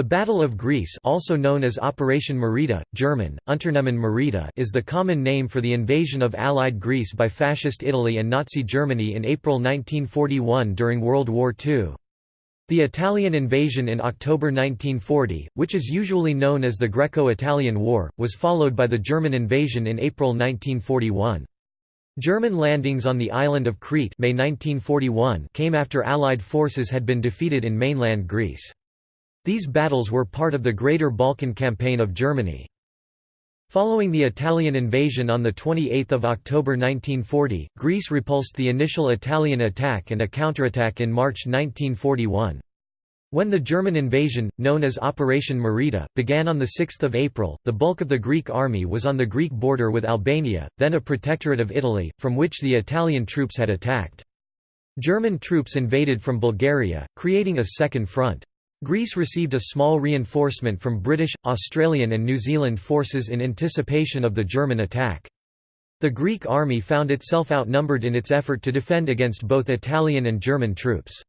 The Battle of Greece also known as Operation Marita, German, Unternehmen Marita is the common name for the invasion of Allied Greece by Fascist Italy and Nazi Germany in April 1941 during World War II. The Italian invasion in October 1940, which is usually known as the Greco-Italian War, was followed by the German invasion in April 1941. German landings on the island of Crete May 1941 came after Allied forces had been defeated in mainland Greece. These battles were part of the Greater Balkan Campaign of Germany. Following the Italian invasion on 28 October 1940, Greece repulsed the initial Italian attack and a counterattack in March 1941. When the German invasion, known as Operation Marita, began on 6 April, the bulk of the Greek army was on the Greek border with Albania, then a protectorate of Italy, from which the Italian troops had attacked. German troops invaded from Bulgaria, creating a second front. Greece received a small reinforcement from British, Australian and New Zealand forces in anticipation of the German attack. The Greek army found itself outnumbered in its effort to defend against both Italian and German troops.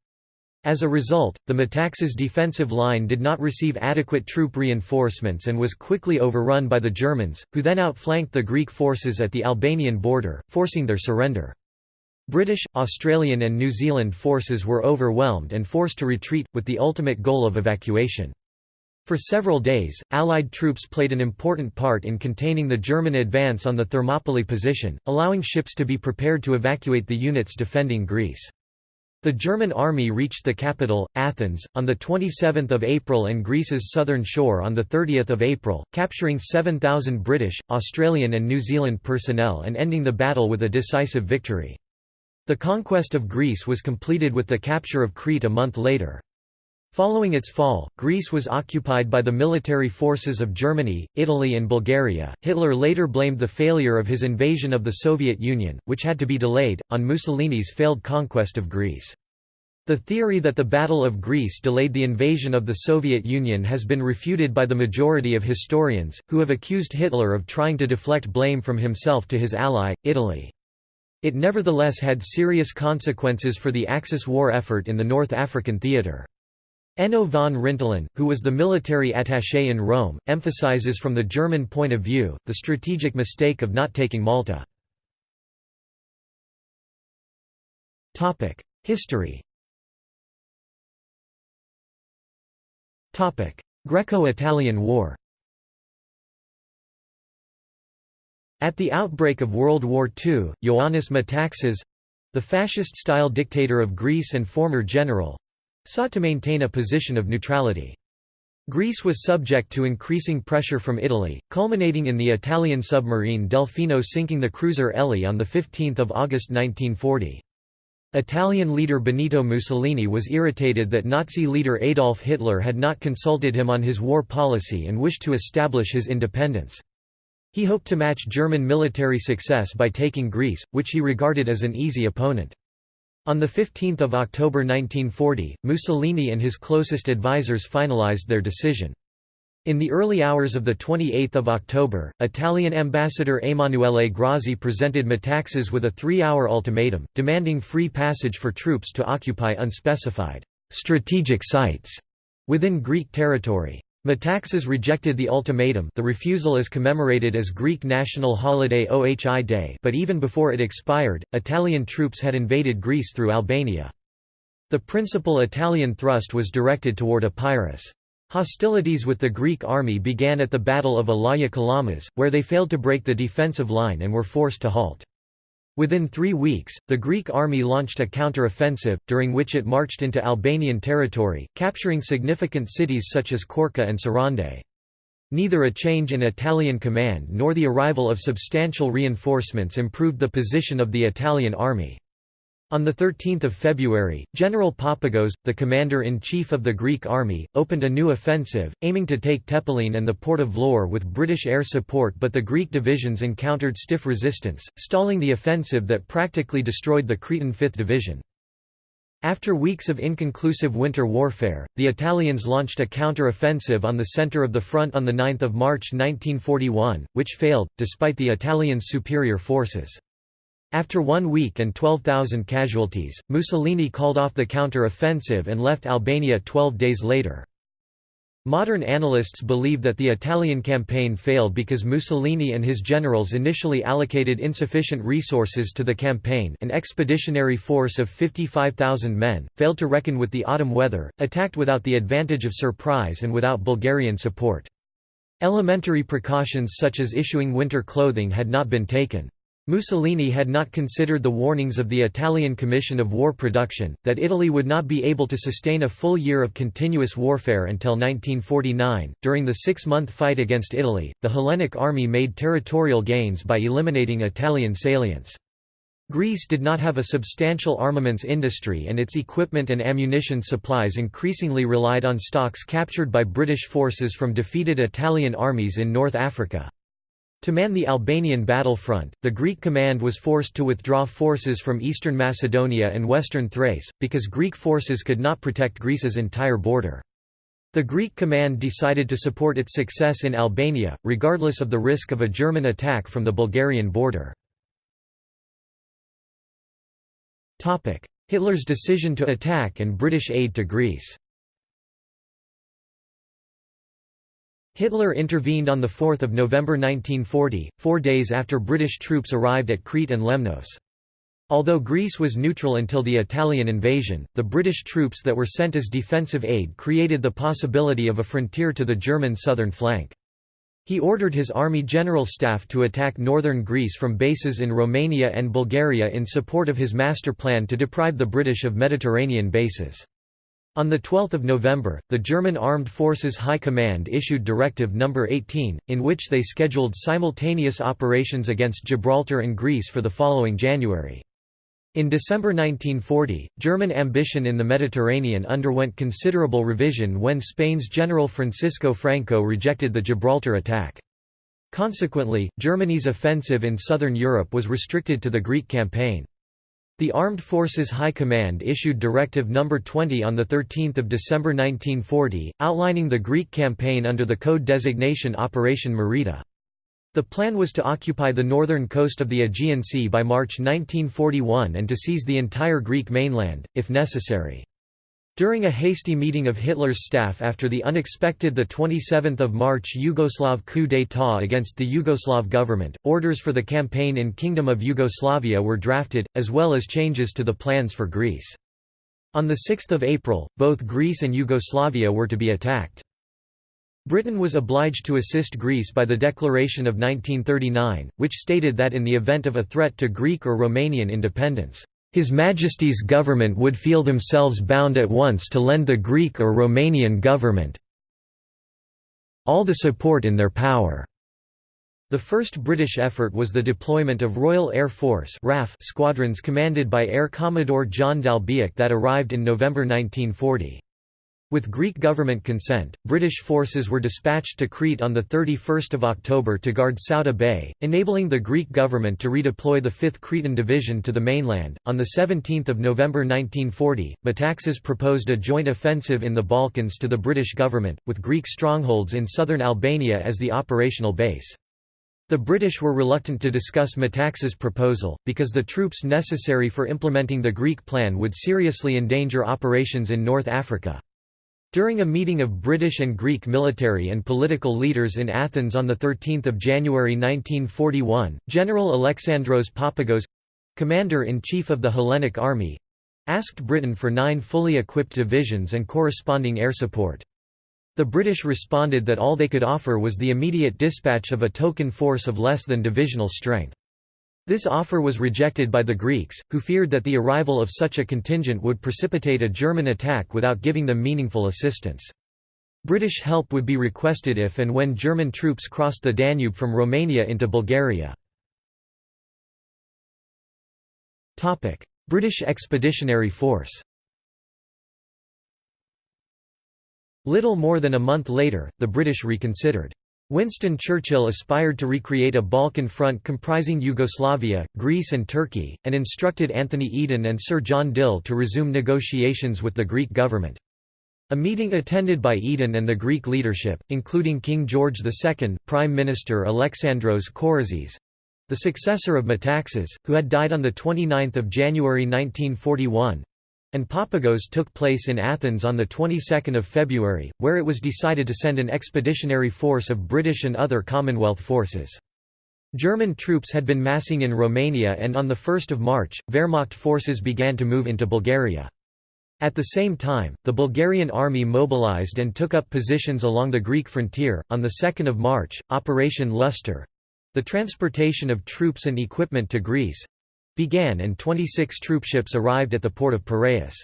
As a result, the Metaxas defensive line did not receive adequate troop reinforcements and was quickly overrun by the Germans, who then outflanked the Greek forces at the Albanian border, forcing their surrender. British, Australian and New Zealand forces were overwhelmed and forced to retreat, with the ultimate goal of evacuation. For several days, Allied troops played an important part in containing the German advance on the Thermopylae position, allowing ships to be prepared to evacuate the units defending Greece. The German army reached the capital, Athens, on 27 April and Greece's southern shore on 30 April, capturing 7,000 British, Australian and New Zealand personnel and ending the battle with a decisive victory. The conquest of Greece was completed with the capture of Crete a month later. Following its fall, Greece was occupied by the military forces of Germany, Italy, and Bulgaria. Hitler later blamed the failure of his invasion of the Soviet Union, which had to be delayed, on Mussolini's failed conquest of Greece. The theory that the Battle of Greece delayed the invasion of the Soviet Union has been refuted by the majority of historians, who have accused Hitler of trying to deflect blame from himself to his ally, Italy. It nevertheless had serious consequences for the Axis war effort in the North African theatre. Enno von Rintelen, who was the military attaché in Rome, emphasizes from the German point of view, the strategic mistake of not taking Malta. History Greco-Italian War At the outbreak of World War II, Ioannis Metaxas—the fascist-style dictator of Greece and former general—sought to maintain a position of neutrality. Greece was subject to increasing pressure from Italy, culminating in the Italian submarine Delfino sinking the cruiser Elli on 15 August 1940. Italian leader Benito Mussolini was irritated that Nazi leader Adolf Hitler had not consulted him on his war policy and wished to establish his independence. He hoped to match German military success by taking Greece, which he regarded as an easy opponent. On 15 October 1940, Mussolini and his closest advisers finalized their decision. In the early hours of 28 October, Italian ambassador Emanuele Grassi presented Metaxas with a three-hour ultimatum, demanding free passage for troops to occupy unspecified «strategic sites» within Greek territory. Metaxas rejected the ultimatum the refusal is commemorated as Greek national holiday Ohi Day but even before it expired, Italian troops had invaded Greece through Albania. The principal Italian thrust was directed toward Epirus. Hostilities with the Greek army began at the Battle of Elaia Kalamas, where they failed to break the defensive line and were forced to halt. Within three weeks, the Greek army launched a counter-offensive, during which it marched into Albanian territory, capturing significant cities such as Korça and Sarande. Neither a change in Italian command nor the arrival of substantial reinforcements improved the position of the Italian army. On 13 February, General Papagos, the commander-in-chief of the Greek army, opened a new offensive, aiming to take Tepelene and the port of Vlorë with British air support but the Greek divisions encountered stiff resistance, stalling the offensive that practically destroyed the Cretan 5th Division. After weeks of inconclusive winter warfare, the Italians launched a counter-offensive on the center of the front on 9 March 1941, which failed, despite the Italians' superior forces. After one week and 12,000 casualties, Mussolini called off the counter-offensive and left Albania 12 days later. Modern analysts believe that the Italian campaign failed because Mussolini and his generals initially allocated insufficient resources to the campaign an expeditionary force of 55,000 men, failed to reckon with the autumn weather, attacked without the advantage of surprise and without Bulgarian support. Elementary precautions such as issuing winter clothing had not been taken. Mussolini had not considered the warnings of the Italian Commission of War Production, that Italy would not be able to sustain a full year of continuous warfare until 1949. During the six month fight against Italy, the Hellenic army made territorial gains by eliminating Italian salients. Greece did not have a substantial armaments industry and its equipment and ammunition supplies increasingly relied on stocks captured by British forces from defeated Italian armies in North Africa. To man the Albanian battlefront, the Greek command was forced to withdraw forces from eastern Macedonia and western Thrace, because Greek forces could not protect Greece's entire border. The Greek command decided to support its success in Albania, regardless of the risk of a German attack from the Bulgarian border. Hitler's decision to attack and British aid to Greece Hitler intervened on 4 November 1940, four days after British troops arrived at Crete and Lemnos. Although Greece was neutral until the Italian invasion, the British troops that were sent as defensive aid created the possibility of a frontier to the German southern flank. He ordered his army general staff to attack northern Greece from bases in Romania and Bulgaria in support of his master plan to deprive the British of Mediterranean bases. On 12 November, the German Armed Forces High Command issued Directive No. 18, in which they scheduled simultaneous operations against Gibraltar and Greece for the following January. In December 1940, German ambition in the Mediterranean underwent considerable revision when Spain's General Francisco Franco rejected the Gibraltar attack. Consequently, Germany's offensive in southern Europe was restricted to the Greek campaign. The Armed Forces High Command issued Directive No. 20 on 13 December 1940, outlining the Greek campaign under the code designation Operation Marita. The plan was to occupy the northern coast of the Aegean Sea by March 1941 and to seize the entire Greek mainland, if necessary. During a hasty meeting of Hitler's staff after the unexpected 27 March Yugoslav coup d'état against the Yugoslav government, orders for the campaign in Kingdom of Yugoslavia were drafted, as well as changes to the plans for Greece. On 6 April, both Greece and Yugoslavia were to be attacked. Britain was obliged to assist Greece by the Declaration of 1939, which stated that in the event of a threat to Greek or Romanian independence, his Majesty's government would feel themselves bound at once to lend the Greek or Romanian government all the support in their power. The first British effort was the deployment of Royal Air Force RAF squadrons commanded by Air Commodore John D'Albiac that arrived in November 1940. With Greek government consent, British forces were dispatched to Crete on 31 October to guard Souda Bay, enabling the Greek government to redeploy the 5th Cretan Division to the mainland. On 17 November 1940, Metaxas proposed a joint offensive in the Balkans to the British government, with Greek strongholds in southern Albania as the operational base. The British were reluctant to discuss Metaxas' proposal, because the troops necessary for implementing the Greek plan would seriously endanger operations in North Africa. During a meeting of British and Greek military and political leaders in Athens on 13 January 1941, General Alexandros Papagos—commander-in-chief of the Hellenic Army—asked Britain for nine fully equipped divisions and corresponding air support. The British responded that all they could offer was the immediate dispatch of a token force of less than divisional strength. This offer was rejected by the Greeks, who feared that the arrival of such a contingent would precipitate a German attack without giving them meaningful assistance. British help would be requested if and when German troops crossed the Danube from Romania into Bulgaria. British Expeditionary Force Little more than a month later, the British reconsidered. Winston Churchill aspired to recreate a Balkan front comprising Yugoslavia, Greece and Turkey, and instructed Anthony Eden and Sir John Dill to resume negotiations with the Greek government. A meeting attended by Eden and the Greek leadership, including King George II, Prime Minister Alexandros Korizis—the successor of Metaxas, who had died on 29 January 1941, and Papagos took place in Athens on the 22nd of February, where it was decided to send an expeditionary force of British and other Commonwealth forces. German troops had been massing in Romania and on 1 March, Wehrmacht forces began to move into Bulgaria. At the same time, the Bulgarian army mobilized and took up positions along the Greek frontier. On 2 March, Operation Lustre the transportation of troops and equipment to Greece began and 26 troopships arrived at the port of Piraeus.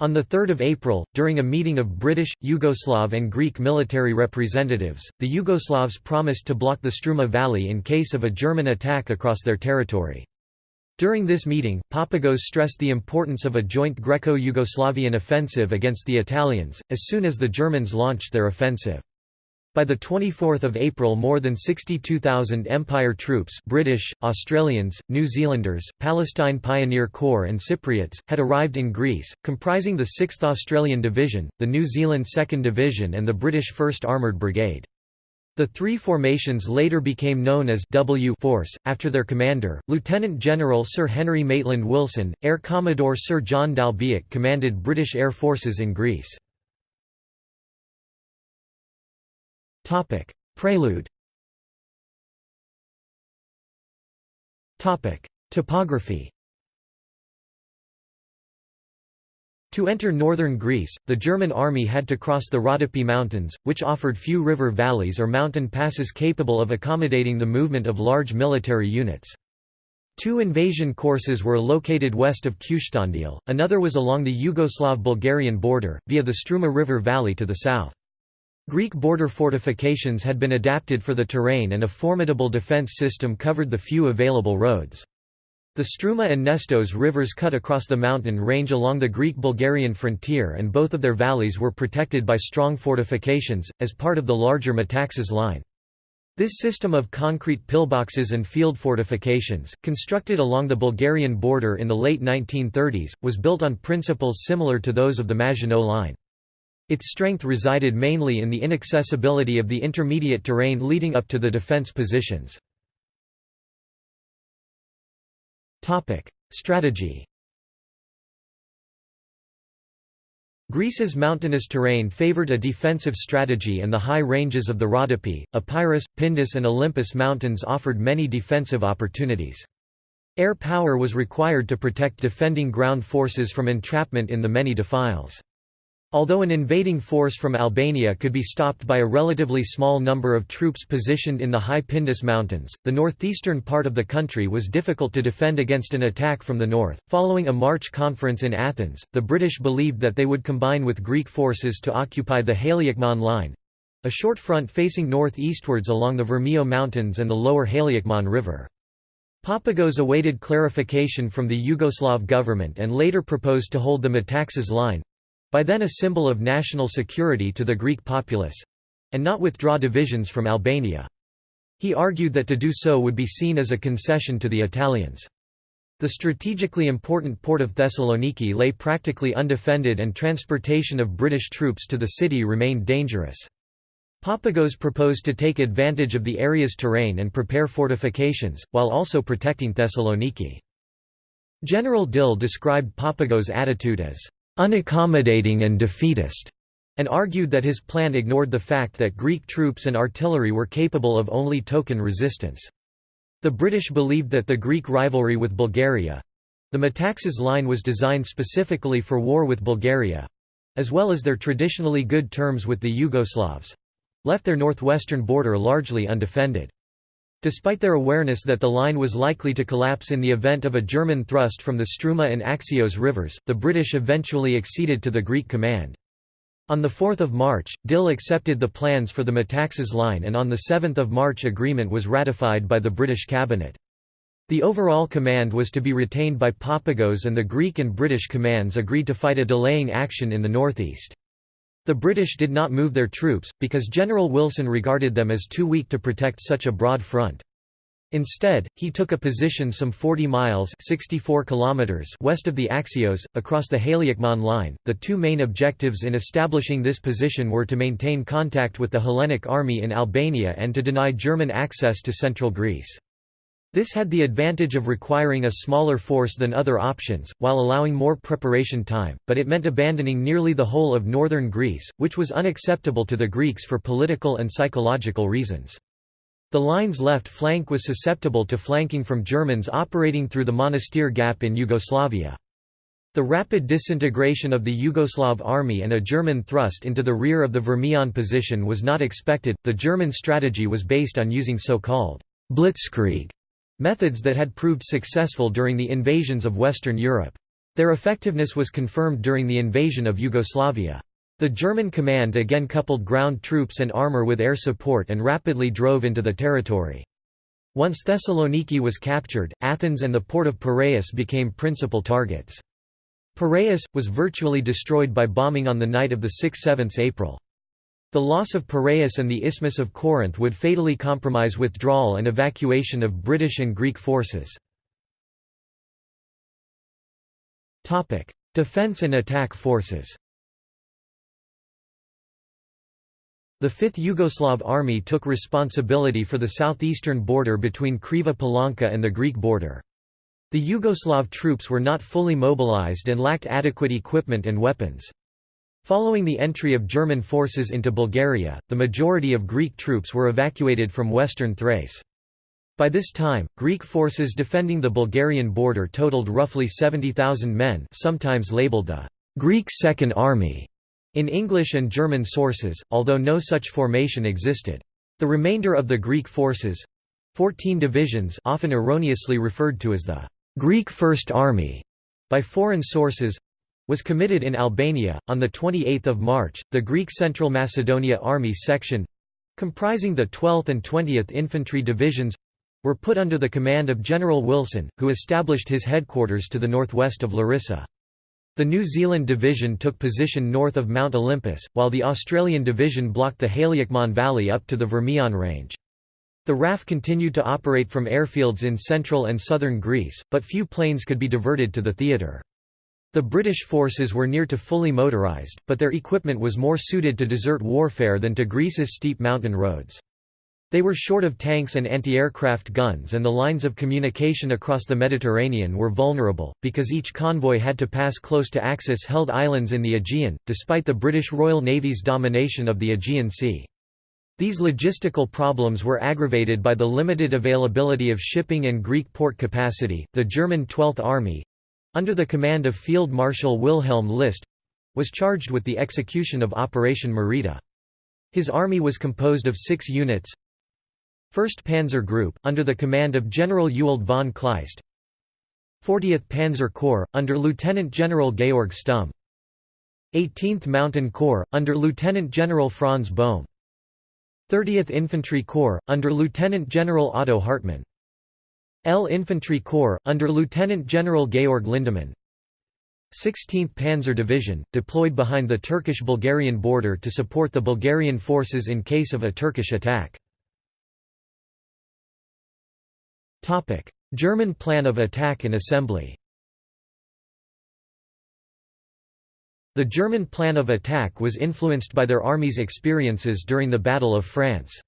On 3 April, during a meeting of British, Yugoslav and Greek military representatives, the Yugoslavs promised to block the Struma Valley in case of a German attack across their territory. During this meeting, Papagos stressed the importance of a joint Greco-Yugoslavian offensive against the Italians, as soon as the Germans launched their offensive. By 24 April more than 62,000 Empire troops British, Australians, New Zealanders, Palestine Pioneer Corps and Cypriots, had arrived in Greece, comprising the 6th Australian Division, the New Zealand 2nd Division and the British 1st Armoured Brigade. The three formations later became known as W Force, after their commander, Lieutenant General Sir Henry Maitland Wilson. Air Commodore Sir John D'Albiac commanded British Air Forces in Greece. Topic: Prelude. Topic: Topography. To enter northern Greece, the German army had to cross the Rhodope Mountains, which offered few river valleys or mountain passes capable of accommodating the movement of large military units. Two invasion courses were located west of Kyustendil, another was along the Yugoslav-Bulgarian border, via the Struma River valley to the south. Greek border fortifications had been adapted for the terrain and a formidable defence system covered the few available roads. The Struma and Nestos rivers cut across the mountain range along the Greek-Bulgarian frontier and both of their valleys were protected by strong fortifications, as part of the larger Metaxas line. This system of concrete pillboxes and field fortifications, constructed along the Bulgarian border in the late 1930s, was built on principles similar to those of the Maginot Line. Its strength resided mainly in the inaccessibility of the intermediate terrain leading up to the defense positions. Strategy Greece's mountainous terrain favored a defensive strategy and the high ranges of the Rhodope, Epirus, Pindus and Olympus mountains offered many defensive opportunities. Air power was required to protect defending ground forces from entrapment in the many defiles. Although an invading force from Albania could be stopped by a relatively small number of troops positioned in the high Pindus Mountains, the northeastern part of the country was difficult to defend against an attack from the north. Following a March conference in Athens, the British believed that they would combine with Greek forces to occupy the Haliakmon Line a short front facing northeastwards along the Vermio Mountains and the lower Haliakmon River. Papagos awaited clarification from the Yugoslav government and later proposed to hold the Metaxas Line, by then a symbol of national security to the Greek populace—and not withdraw divisions from Albania. He argued that to do so would be seen as a concession to the Italians. The strategically important port of Thessaloniki lay practically undefended and transportation of British troops to the city remained dangerous. Papagos proposed to take advantage of the area's terrain and prepare fortifications, while also protecting Thessaloniki. General Dill described Papagos' attitude as unaccommodating and defeatist, and argued that his plan ignored the fact that Greek troops and artillery were capable of only token resistance. The British believed that the Greek rivalry with Bulgaria—the Metaxas line was designed specifically for war with Bulgaria—as well as their traditionally good terms with the Yugoslavs—left their northwestern border largely undefended. Despite their awareness that the line was likely to collapse in the event of a German thrust from the Struma and Axios rivers, the British eventually acceded to the Greek command. On 4 March, Dill accepted the plans for the Metaxas line and on 7 March agreement was ratified by the British cabinet. The overall command was to be retained by Papagos and the Greek and British commands agreed to fight a delaying action in the northeast. The British did not move their troops, because General Wilson regarded them as too weak to protect such a broad front. Instead, he took a position some 40 miles 64 kilometers west of the Axios, across the Haliakmon line. The two main objectives in establishing this position were to maintain contact with the Hellenic army in Albania and to deny German access to central Greece. This had the advantage of requiring a smaller force than other options, while allowing more preparation time, but it meant abandoning nearly the whole of northern Greece, which was unacceptable to the Greeks for political and psychological reasons. The line's left flank was susceptible to flanking from Germans operating through the Monastir Gap in Yugoslavia. The rapid disintegration of the Yugoslav army and a German thrust into the rear of the Vermion position was not expected. The German strategy was based on using so-called blitzkrieg methods that had proved successful during the invasions of Western Europe. Their effectiveness was confirmed during the invasion of Yugoslavia. The German command again coupled ground troops and armor with air support and rapidly drove into the territory. Once Thessaloniki was captured, Athens and the port of Piraeus became principal targets. Piraeus, was virtually destroyed by bombing on the night of 6–7 April. The loss of Piraeus and the Isthmus of Corinth would fatally compromise withdrawal and evacuation of British and Greek forces. Defense and attack forces The 5th Yugoslav Army took responsibility for the southeastern border between Kriva Palanka and the Greek border. The Yugoslav troops were not fully mobilized and lacked adequate equipment and weapons. Following the entry of German forces into Bulgaria, the majority of Greek troops were evacuated from western Thrace. By this time, Greek forces defending the Bulgarian border totaled roughly 70,000 men sometimes labeled the «Greek Second Army», in English and German sources, although no such formation existed. The remainder of the Greek forces—fourteen divisions often erroneously referred to as the «Greek First Army» by foreign sources, was committed in Albania. On 28 March, the Greek Central Macedonia Army Section comprising the 12th and 20th Infantry Divisions were put under the command of General Wilson, who established his headquarters to the northwest of Larissa. The New Zealand Division took position north of Mount Olympus, while the Australian Division blocked the Haliakmon Valley up to the Vermion Range. The RAF continued to operate from airfields in central and southern Greece, but few planes could be diverted to the theatre. The British forces were near to fully motorised, but their equipment was more suited to desert warfare than to Greece's steep mountain roads. They were short of tanks and anti-aircraft guns and the lines of communication across the Mediterranean were vulnerable, because each convoy had to pass close to Axis-held islands in the Aegean, despite the British Royal Navy's domination of the Aegean Sea. These logistical problems were aggravated by the limited availability of shipping and Greek port capacity. The German 12th Army under the command of Field Marshal Wilhelm List was charged with the execution of Operation Marita. His army was composed of six units. 1st Panzer Group, under the command of General Ewald von Kleist. 40th Panzer Corps, under Lieutenant General Georg Stumm. 18th Mountain Corps, under Lieutenant General Franz Bohm. 30th Infantry Corps, under Lieutenant General Otto Hartmann L Infantry Corps, under Lieutenant General Georg Lindemann 16th Panzer Division, deployed behind the Turkish-Bulgarian border to support the Bulgarian forces in case of a Turkish attack. German plan of attack and assembly The German plan of attack was influenced by their army's experiences during the Battle of France.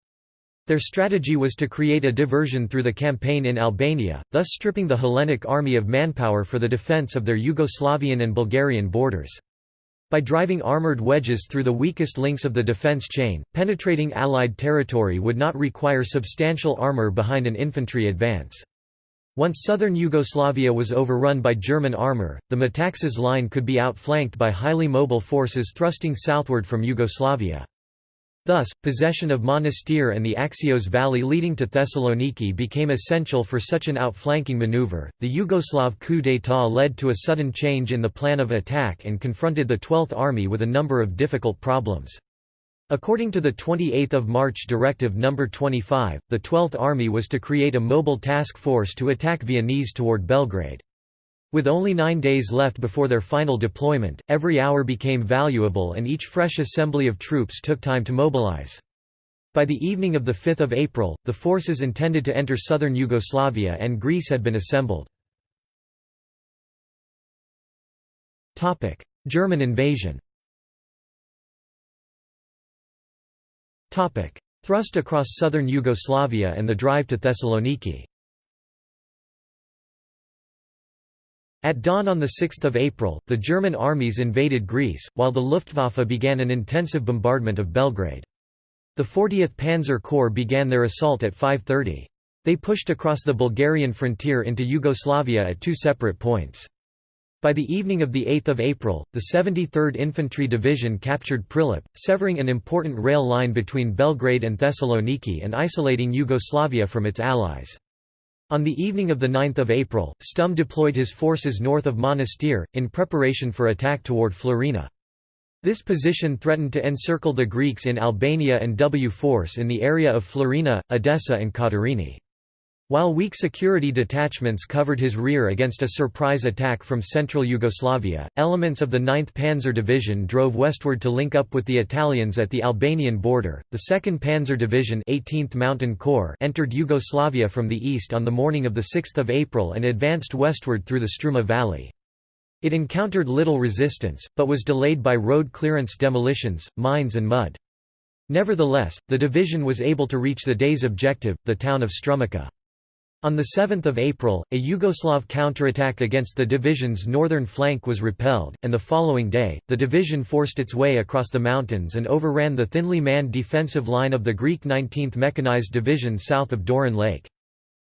Their strategy was to create a diversion through the campaign in Albania, thus stripping the Hellenic army of manpower for the defence of their Yugoslavian and Bulgarian borders. By driving armoured wedges through the weakest links of the defence chain, penetrating Allied territory would not require substantial armour behind an infantry advance. Once southern Yugoslavia was overrun by German armour, the Metaxas line could be outflanked by highly mobile forces thrusting southward from Yugoslavia. Thus, possession of Monastir and the Axios Valley leading to Thessaloniki became essential for such an outflanking maneuver. The Yugoslav coup d'état led to a sudden change in the plan of attack and confronted the 12th Army with a number of difficult problems. According to the 28 March Directive No. 25, the 12th Army was to create a mobile task force to attack Viennese toward Belgrade. With only nine days left before their final deployment, every hour became valuable and each fresh assembly of troops took time to mobilize. By the evening of 5 April, the forces intended to enter southern Yugoslavia and Greece had been assembled. German invasion Thrust across southern Yugoslavia and the drive to Thessaloniki At dawn on 6 April, the German armies invaded Greece, while the Luftwaffe began an intensive bombardment of Belgrade. The 40th Panzer Corps began their assault at 5.30. They pushed across the Bulgarian frontier into Yugoslavia at two separate points. By the evening of 8 April, the 73rd Infantry Division captured Prilep, severing an important rail line between Belgrade and Thessaloniki and isolating Yugoslavia from its allies. On the evening of 9 April, Stumm deployed his forces north of Monastir, in preparation for attack toward Florina. This position threatened to encircle the Greeks in Albania and W force in the area of Florina, Edessa and Katerini. While weak security detachments covered his rear against a surprise attack from central Yugoslavia, elements of the 9th Panzer Division drove westward to link up with the Italians at the Albanian border. The 2nd Panzer Division 18th Mountain Corps entered Yugoslavia from the east on the morning of 6 April and advanced westward through the Struma Valley. It encountered little resistance, but was delayed by road clearance demolitions, mines and mud. Nevertheless, the division was able to reach the day's objective, the town of Strumica. On 7 April, a Yugoslav counterattack against the division's northern flank was repelled, and the following day, the division forced its way across the mountains and overran the thinly manned defensive line of the Greek 19th Mechanized Division south of Doiran Lake.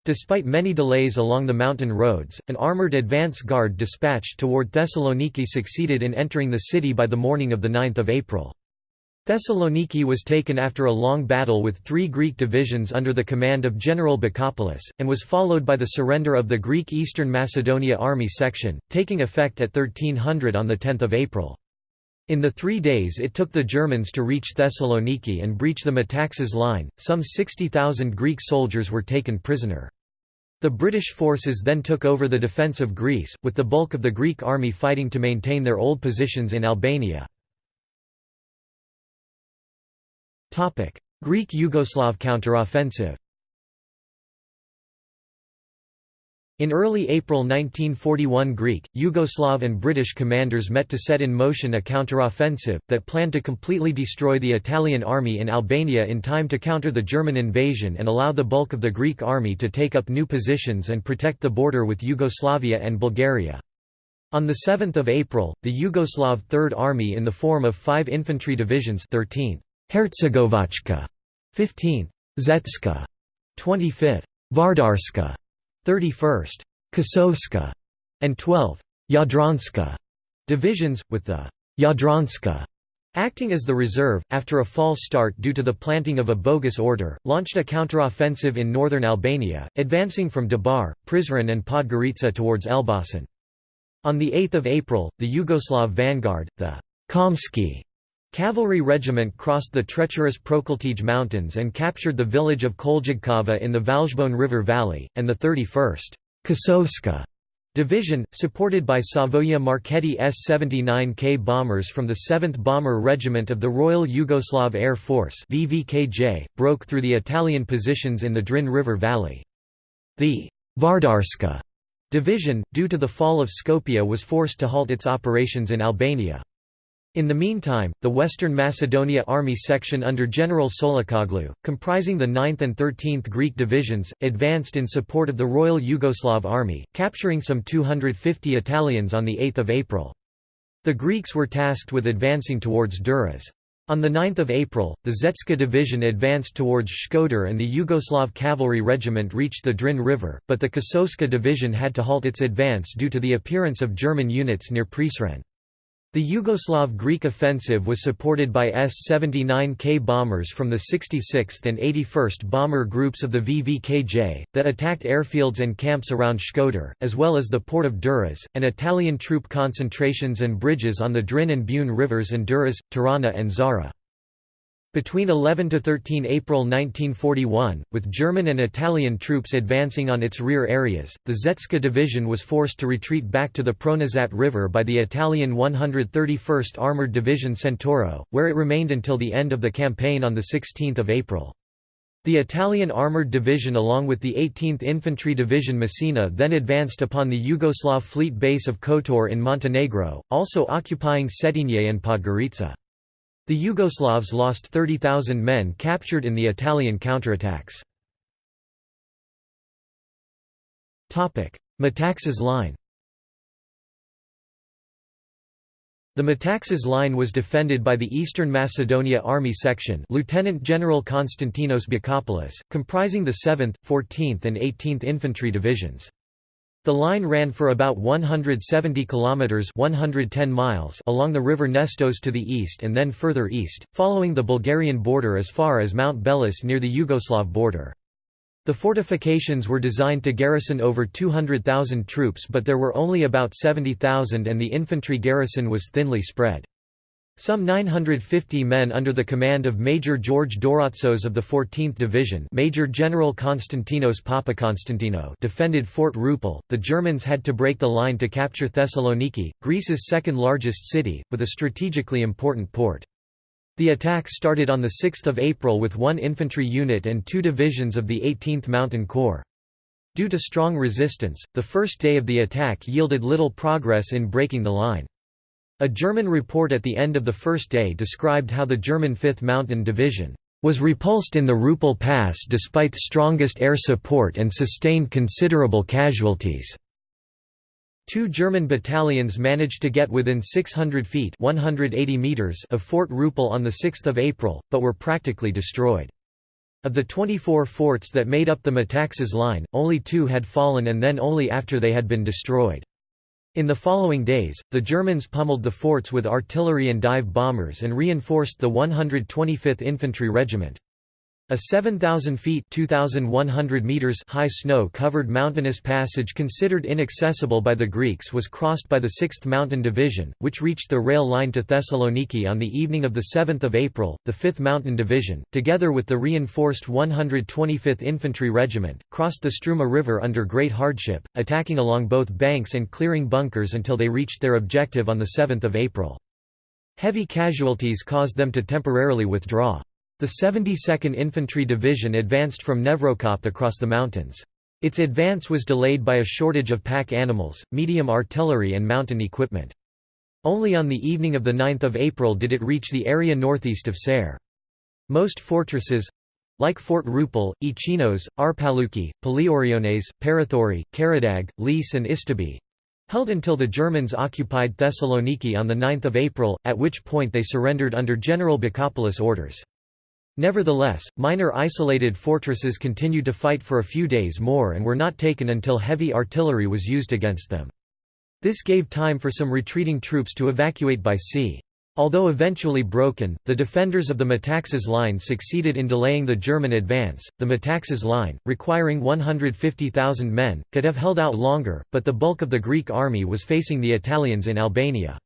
Despite many delays along the mountain roads, an armoured advance guard dispatched toward Thessaloniki succeeded in entering the city by the morning of 9 April. Thessaloniki was taken after a long battle with three Greek divisions under the command of General Bakopoulos, and was followed by the surrender of the Greek Eastern Macedonia Army section, taking effect at 1300 on 10 April. In the three days it took the Germans to reach Thessaloniki and breach the Metaxas line, some 60,000 Greek soldiers were taken prisoner. The British forces then took over the defence of Greece, with the bulk of the Greek army fighting to maintain their old positions in Albania. Greek Yugoslav counteroffensive In early April 1941 Greek, Yugoslav and British commanders met to set in motion a counteroffensive, that planned to completely destroy the Italian army in Albania in time to counter the German invasion and allow the bulk of the Greek army to take up new positions and protect the border with Yugoslavia and Bulgaria. On 7 April, the Yugoslav Third Army in the form of five infantry divisions 13th, Hercegovachka, 15th, Zetska, 25th, Vardarska, 31st, Kosovska, and 12th, Jadranska. divisions, with the Jadranska acting as the reserve, after a false start due to the planting of a bogus order, launched a counteroffensive in northern Albania, advancing from Debar, Prizren and Podgorica towards Elbasan. On 8 April, the Yugoslav vanguard, the Komski Cavalry regiment crossed the treacherous Prokletije Mountains and captured the village of Koljigkava in the Valjbone River Valley, and the 31st Kosovska Division, supported by Savoia Marchetti S-79K bombers from the 7th Bomber Regiment of the Royal Yugoslav Air Force VVKJ, broke through the Italian positions in the Drin River Valley. The Vardarska Division, due to the fall of Skopje was forced to halt its operations in Albania. In the meantime, the Western Macedonia Army section under General Tsolakoglou, comprising the 9th and 13th Greek divisions, advanced in support of the Royal Yugoslav Army, capturing some 250 Italians on 8 April. The Greeks were tasked with advancing towards Durrës. On 9 April, the Zetska division advanced towards Shkodër and the Yugoslav cavalry regiment reached the Drin River, but the Kosovska division had to halt its advance due to the appearance of German units near Prizren. The Yugoslav Greek offensive was supported by S-79K bombers from the 66th and 81st Bomber Groups of the VVKJ, that attacked airfields and camps around Shkodër, as well as the port of Durrës, and Italian troop concentrations and bridges on the Drin and Bune rivers and Durrës, Tirana and Zara. Between 11 to 13 April 1941, with German and Italian troops advancing on its rear areas, the Zetska division was forced to retreat back to the Pronazat River by the Italian 131st Armoured Division Centauro, where it remained until the end of the campaign on 16 April. The Italian Armoured Division along with the 18th Infantry Division Messina then advanced upon the Yugoslav fleet base of Kotor in Montenegro, also occupying Cetinje and Podgorica. The Yugoslavs lost 30,000 men captured in the Italian counterattacks. Metaxas Line The Metaxas line was defended by the Eastern Macedonia Army Section Lieutenant General Konstantinos Bakopoulos, comprising the 7th, 14th and 18th Infantry Divisions. The line ran for about 170 kilometers (110 miles) along the river Nestos to the east and then further east, following the Bulgarian border as far as Mount Belis near the Yugoslav border. The fortifications were designed to garrison over 200,000 troops but there were only about 70,000 and the infantry garrison was thinly spread. Some 950 men under the command of Major George Doratsos of the 14th Division Major General Konstantinos Papakonstantino defended Fort Rupel. The Germans had to break the line to capture Thessaloniki, Greece's second largest city, with a strategically important port. The attack started on 6 April with one infantry unit and two divisions of the 18th Mountain Corps. Due to strong resistance, the first day of the attack yielded little progress in breaking the line. A German report at the end of the first day described how the German 5th Mountain Division was repulsed in the Rupel Pass despite strongest air support and sustained considerable casualties. Two German battalions managed to get within 600 feet 180 meters of Fort Rupel on 6 April, but were practically destroyed. Of the 24 forts that made up the Metaxas line, only two had fallen and then only after they had been destroyed. In the following days, the Germans pummeled the forts with artillery and dive bombers and reinforced the 125th Infantry Regiment. A 7,000 feet meters high snow-covered mountainous passage considered inaccessible by the Greeks was crossed by the 6th Mountain Division, which reached the rail line to Thessaloniki on the evening of 7 April. The 5th Mountain Division, together with the reinforced 125th Infantry Regiment, crossed the Struma River under great hardship, attacking along both banks and clearing bunkers until they reached their objective on 7 April. Heavy casualties caused them to temporarily withdraw. The 72nd Infantry Division advanced from Nevrokop across the mountains. Its advance was delayed by a shortage of pack animals, medium artillery and mountain equipment. Only on the evening of 9 April did it reach the area northeast of Serres. Most fortresses—like Fort Rupel, Echinos, Arpalouki, Palioriones, Parathori, Karadag, Lis and Istobi—held until the Germans occupied Thessaloniki on 9 April, at which point they surrendered under General Bakopoulos' orders. Nevertheless, minor isolated fortresses continued to fight for a few days more and were not taken until heavy artillery was used against them. This gave time for some retreating troops to evacuate by sea. Although eventually broken, the defenders of the Metaxas line succeeded in delaying the German advance. The Metaxas line, requiring 150,000 men, could have held out longer, but the bulk of the Greek army was facing the Italians in Albania.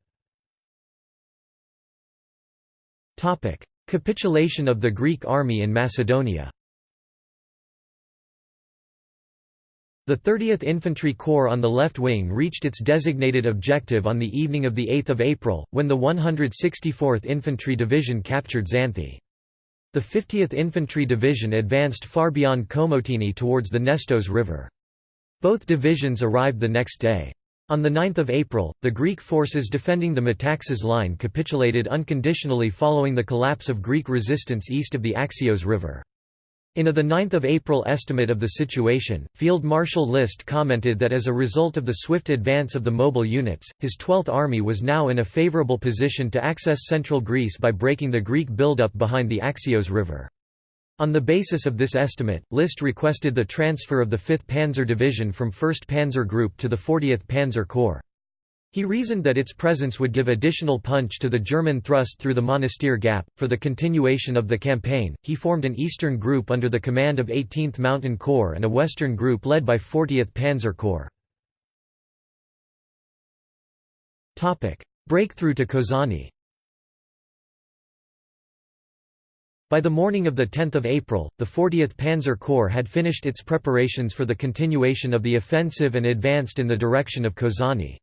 Capitulation of the Greek army in Macedonia The 30th Infantry Corps on the left wing reached its designated objective on the evening of 8 April, when the 164th Infantry Division captured Xanthi. The 50th Infantry Division advanced far beyond Komotini towards the Nestos River. Both divisions arrived the next day. On 9 April, the Greek forces defending the Metaxas line capitulated unconditionally following the collapse of Greek resistance east of the Axios River. In a 9 April estimate of the situation, Field Marshal List commented that as a result of the swift advance of the mobile units, his 12th Army was now in a favourable position to access central Greece by breaking the Greek buildup behind the Axios River. On the basis of this estimate, List requested the transfer of the 5th Panzer Division from 1st Panzer Group to the 40th Panzer Corps. He reasoned that its presence would give additional punch to the German thrust through the Monastir Gap. For the continuation of the campaign, he formed an eastern group under the command of 18th Mountain Corps and a western group led by 40th Panzer Corps. Breakthrough to Kozani By the morning of 10 April, the 40th Panzer Corps had finished its preparations for the continuation of the offensive and advanced in the direction of Kozani.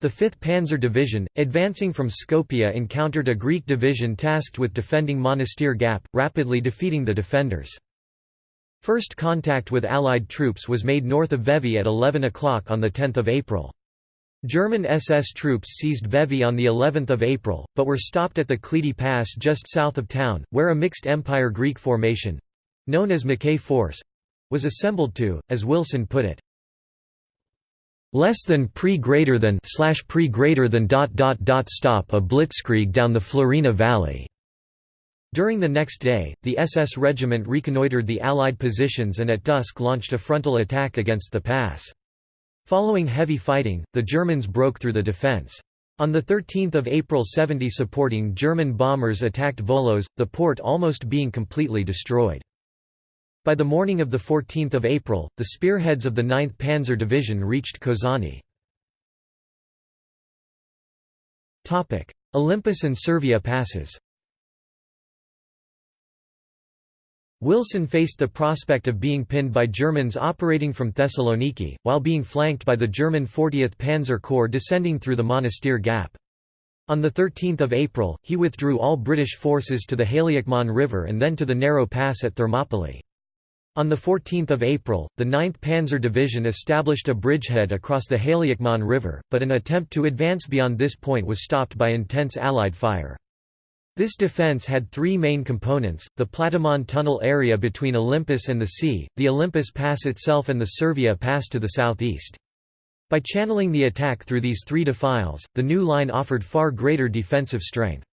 The 5th Panzer Division, advancing from Skopje encountered a Greek division tasked with defending Monastir Gap, rapidly defeating the defenders. First contact with Allied troops was made north of Vevi at 11 o'clock on 10 April. German SS troops seized Vevi on the 11th of April, but were stopped at the Klidi Pass just south of town, where a mixed Empire Greek formation—known as Mackay Force—was assembled to, as Wilson put it, less than pre greater than slash pre greater than dot dot dot stop a blitzkrieg down the Florina Valley. During the next day, the SS regiment reconnoitred the Allied positions and at dusk launched a frontal attack against the pass. Following heavy fighting, the Germans broke through the defense. On 13 April 70 supporting German bombers attacked Volos, the port almost being completely destroyed. By the morning of 14 April, the spearheads of the 9th Panzer Division reached Kozani. Olympus and Servia passes Wilson faced the prospect of being pinned by Germans operating from Thessaloniki, while being flanked by the German 40th Panzer Corps descending through the Monastir Gap. On 13 April, he withdrew all British forces to the Haliakmon River and then to the narrow pass at Thermopylae. On 14 April, the 9th Panzer Division established a bridgehead across the Haliakmon River, but an attempt to advance beyond this point was stopped by intense Allied fire. This defense had three main components, the Platamon tunnel area between Olympus and the sea, the Olympus Pass itself and the Servia Pass to the southeast. By channeling the attack through these three defiles, the new line offered far greater defensive strength.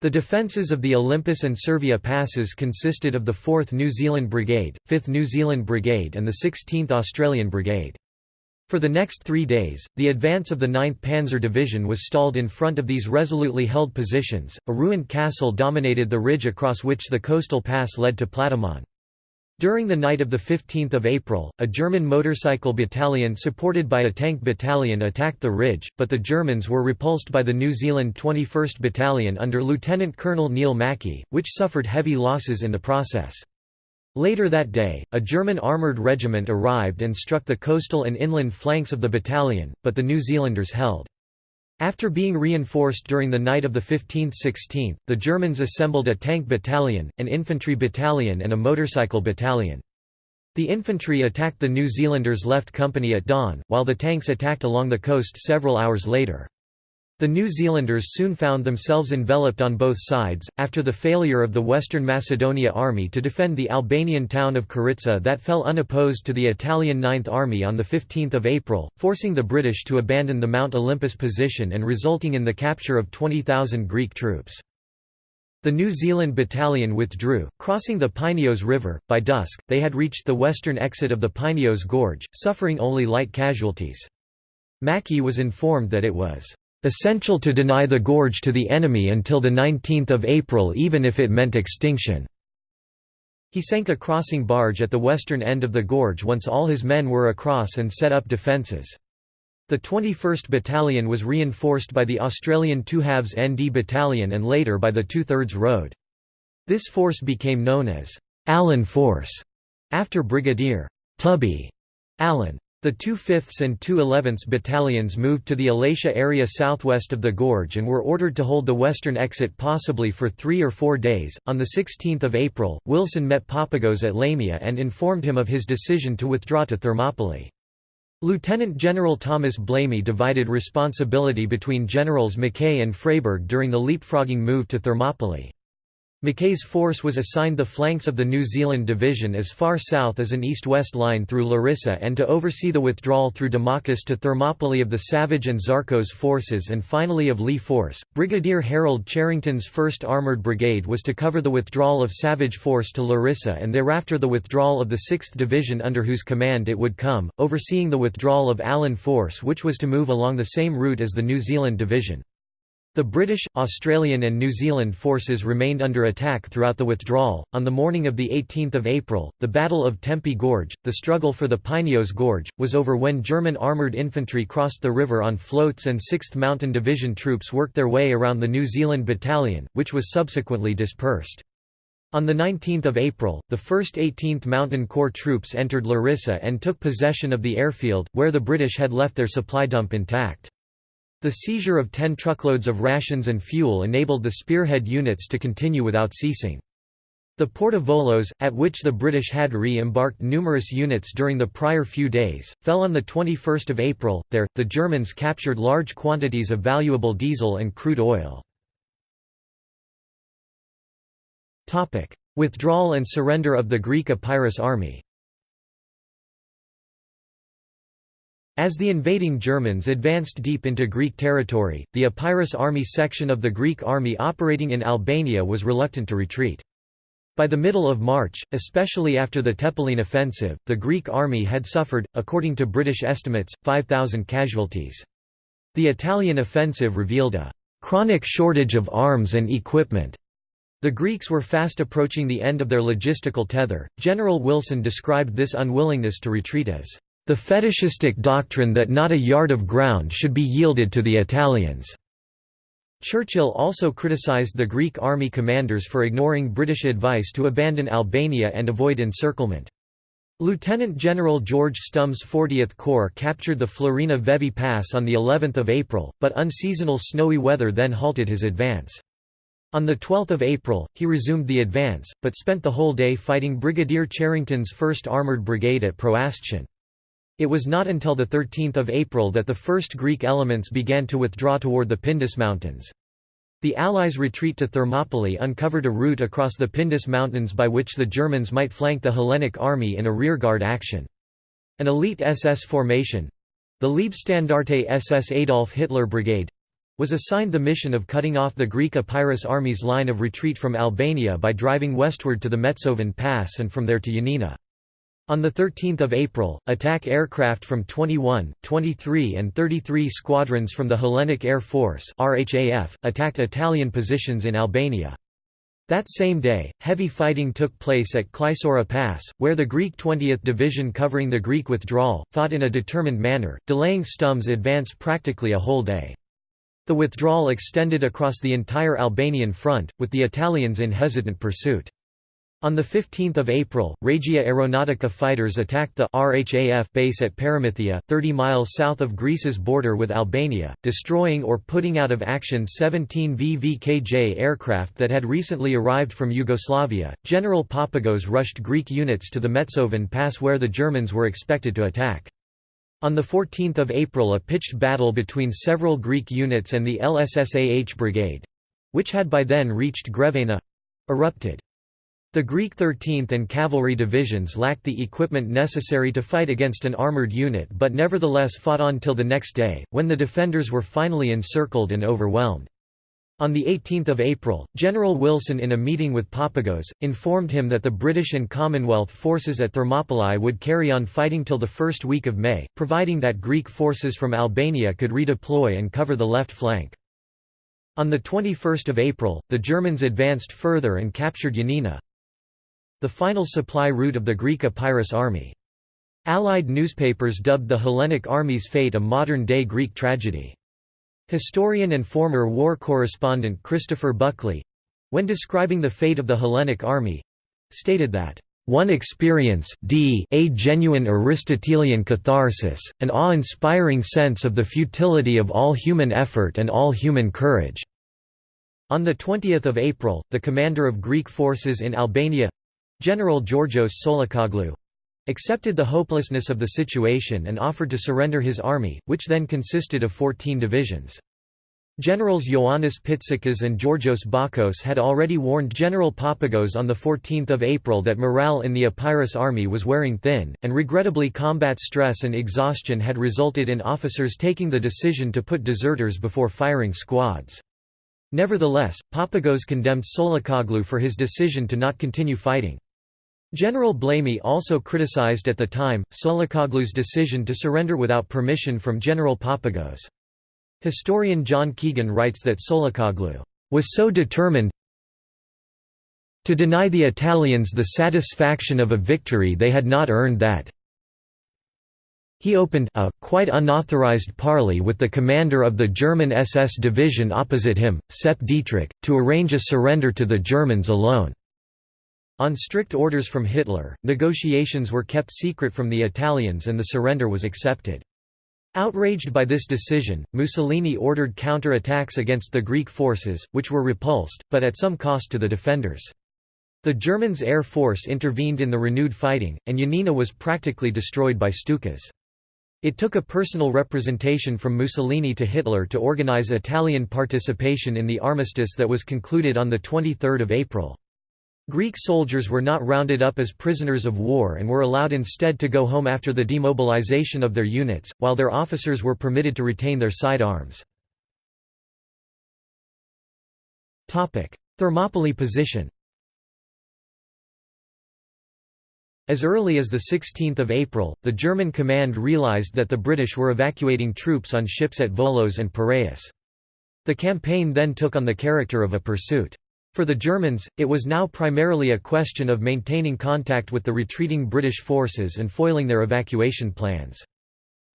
The defences of the Olympus and Servia passes consisted of the 4th New Zealand Brigade, 5th New Zealand Brigade and the 16th Australian Brigade. For the next three days, the advance of the 9th Panzer Division was stalled in front of these resolutely held positions. A ruined castle dominated the ridge across which the coastal pass led to Platamon. During the night of 15 April, a German motorcycle battalion supported by a tank battalion attacked the ridge, but the Germans were repulsed by the New Zealand 21st Battalion under Lieutenant Colonel Neil Mackie, which suffered heavy losses in the process. Later that day, a German armoured regiment arrived and struck the coastal and inland flanks of the battalion, but the New Zealanders held. After being reinforced during the night of the 15th–16th, the Germans assembled a tank battalion, an infantry battalion and a motorcycle battalion. The infantry attacked the New Zealanders' left company at dawn, while the tanks attacked along the coast several hours later. The New Zealanders soon found themselves enveloped on both sides, after the failure of the Western Macedonia Army to defend the Albanian town of Karitsa that fell unopposed to the Italian Ninth Army on 15 April, forcing the British to abandon the Mount Olympus position and resulting in the capture of 20,000 Greek troops. The New Zealand battalion withdrew, crossing the Pineos River. By dusk, they had reached the western exit of the Pineos Gorge, suffering only light casualties. Mackie was informed that it was essential to deny the gorge to the enemy until 19 April even if it meant extinction." He sank a crossing barge at the western end of the gorge once all his men were across and set up defences. The 21st Battalion was reinforced by the Australian 2 halves ND Battalion and later by the 2 thirds Road. This force became known as Allen Force, after Brigadier Tubby Allen. The 2 5ths and 2 11ths battalions moved to the Elatia area southwest of the gorge and were ordered to hold the western exit possibly for three or four days. On 16 April, Wilson met Papagos at Lamia and informed him of his decision to withdraw to Thermopylae. Lieutenant General Thomas Blamey divided responsibility between Generals Mackay and Freyberg during the leapfrogging move to Thermopylae. Mackay's force was assigned the flanks of the New Zealand Division as far south as an east-west line through Larissa and to oversee the withdrawal through Domokos to Thermopylae of the Savige and Zarkos forces and finally of Lee Force. Brigadier Harold Charrington's 1st Armoured Brigade was to cover the withdrawal of Savige Force to Larissa and thereafter the withdrawal of the 6th Division under whose command it would come, overseeing the withdrawal of Allen Force which was to move along the same route as the New Zealand Division. The British, Australian, and New Zealand forces remained under attack throughout the withdrawal. On the morning of 18 April, the Battle of Tempe Gorge, the struggle for the Pineos Gorge, was over when German armoured infantry crossed the river on floats and 6th Mountain Division troops worked their way around the New Zealand Battalion, which was subsequently dispersed. On 19 April, the 1st 18th Mountain Corps troops entered Larissa and took possession of the airfield, where the British had left their supply dump intact. The seizure of 10 truckloads of rations and fuel enabled the spearhead units to continue without ceasing. The port of Volos, at which the British had re-embarked numerous units during the prior few days, fell on 21 April. There, the Germans captured large quantities of valuable diesel and crude oil. Withdrawal and surrender of the Greek Epirus army As the invading Germans advanced deep into Greek territory, the Epirus army section of the Greek army operating in Albania was reluctant to retreat. By the middle of March, especially after the Tepelene offensive, the Greek army had suffered, according to British estimates, 5,000 casualties. The Italian offensive revealed a chronic shortage of arms and equipment. The Greeks were fast approaching the end of their logistical tether. General Wilson described this unwillingness to retreat as the fetishistic doctrine that not a yard of ground should be yielded to the Italians. Churchill also criticised the Greek army commanders for ignoring British advice to abandon Albania and avoid encirclement. Lieutenant General George Stumme's 40th Corps captured the Florina Vevi Pass on of April, but unseasonal snowy weather then halted his advance. On 12 April, he resumed the advance, but spent the whole day fighting Brigadier Charrington's 1st Armoured Brigade at Proastion. It was not until 13 April that the first Greek elements began to withdraw toward the Pindus Mountains. The Allies' retreat to Thermopylae uncovered a route across the Pindus Mountains by which the Germans might flank the Hellenic army in a rearguard action. An elite SS formation—the Leibstandarte SS Adolf Hitler Brigade, was assigned the mission of cutting off the Greek Epirus army's line of retreat from Albania by driving westward to the Metsovon Pass and from there to Yanina. On 13 April, attack aircraft from 21, 23 and 33 squadrons from the Hellenic Air Force RHAF, attacked Italian positions in Albania. That same day, heavy fighting took place at Klisoura Pass, where the Greek 20th Division covering the Greek withdrawal, fought in a determined manner, delaying Stumme's advance practically a whole day. The withdrawal extended across the entire Albanian front, with the Italians in hesitant pursuit. On 15 April, Regia Aeronautica fighters attacked the RHAF base at Paramythia, 30 miles south of Greece's border with Albania, destroying or putting out of action 17 VVKJ aircraft that had recently arrived from Yugoslavia. General Papagos rushed Greek units to the Metsovon Pass where the Germans were expected to attack. On 14 April a pitched battle between several Greek units and the LSSAH Brigade—which had by then reached Grevena—erupted. The Greek 13th and Cavalry divisions lacked the equipment necessary to fight against an armoured unit but nevertheless fought on till the next day, when the defenders were finally encircled and overwhelmed. On 18 April, General Wilson in a meeting with Papagos, informed him that the British and Commonwealth forces at Thermopylae would carry on fighting till the first week of May, providing that Greek forces from Albania could redeploy and cover the left flank. On 21 April, the Germans advanced further and captured Yanina, the final supply route of the Greek Epirus army. Allied newspapers dubbed the Hellenic army's fate a modern-day Greek tragedy. Historian and former war correspondent Christopher Buckley—when describing the fate of the Hellenic army—stated that one experience d a genuine Aristotelian catharsis, an awe-inspiring sense of the futility of all human effort and all human courage." On 20 April, the commander of Greek forces in Albania General Georgios Tsolakoglou accepted the hopelessness of the situation and offered to surrender his army, which then consisted of 14 divisions. Generals Ioannis Pitsikas and Georgios Bakos had already warned General Papagos on 14 April that morale in the Epirus army was wearing thin, and regrettably combat stress and exhaustion had resulted in officers taking the decision to put deserters before firing squads. Nevertheless, Papagos condemned Tsolakoglou for his decision to not continue fighting. General Blamey also criticized at the time, Tsolakoglou's decision to surrender without permission from General Papagos. Historian John Keegan writes that Tsolakoglou was so determined to deny the Italians the satisfaction of a victory they had not earned that he opened a, quite unauthorized parley with the commander of the German SS division opposite him, Sepp Dietrich, to arrange a surrender to the Germans alone. On strict orders from Hitler, negotiations were kept secret from the Italians and the surrender was accepted. Outraged by this decision, Mussolini ordered counter-attacks against the Greek forces, which were repulsed, but at some cost to the defenders. The Germans' air force intervened in the renewed fighting, and Yanina was practically destroyed by Stukas. It took a personal representation from Mussolini to Hitler to organize Italian participation in the armistice that was concluded on 23 April. Greek soldiers were not rounded up as prisoners of war and were allowed instead to go home after the demobilization of their units, while their officers were permitted to retain their sidearms. Thermopylae position As early as 16 April, the German command realized that the British were evacuating troops on ships at Volos and Piraeus. The campaign then took on the character of a pursuit. For the Germans, it was now primarily a question of maintaining contact with the retreating British forces and foiling their evacuation plans.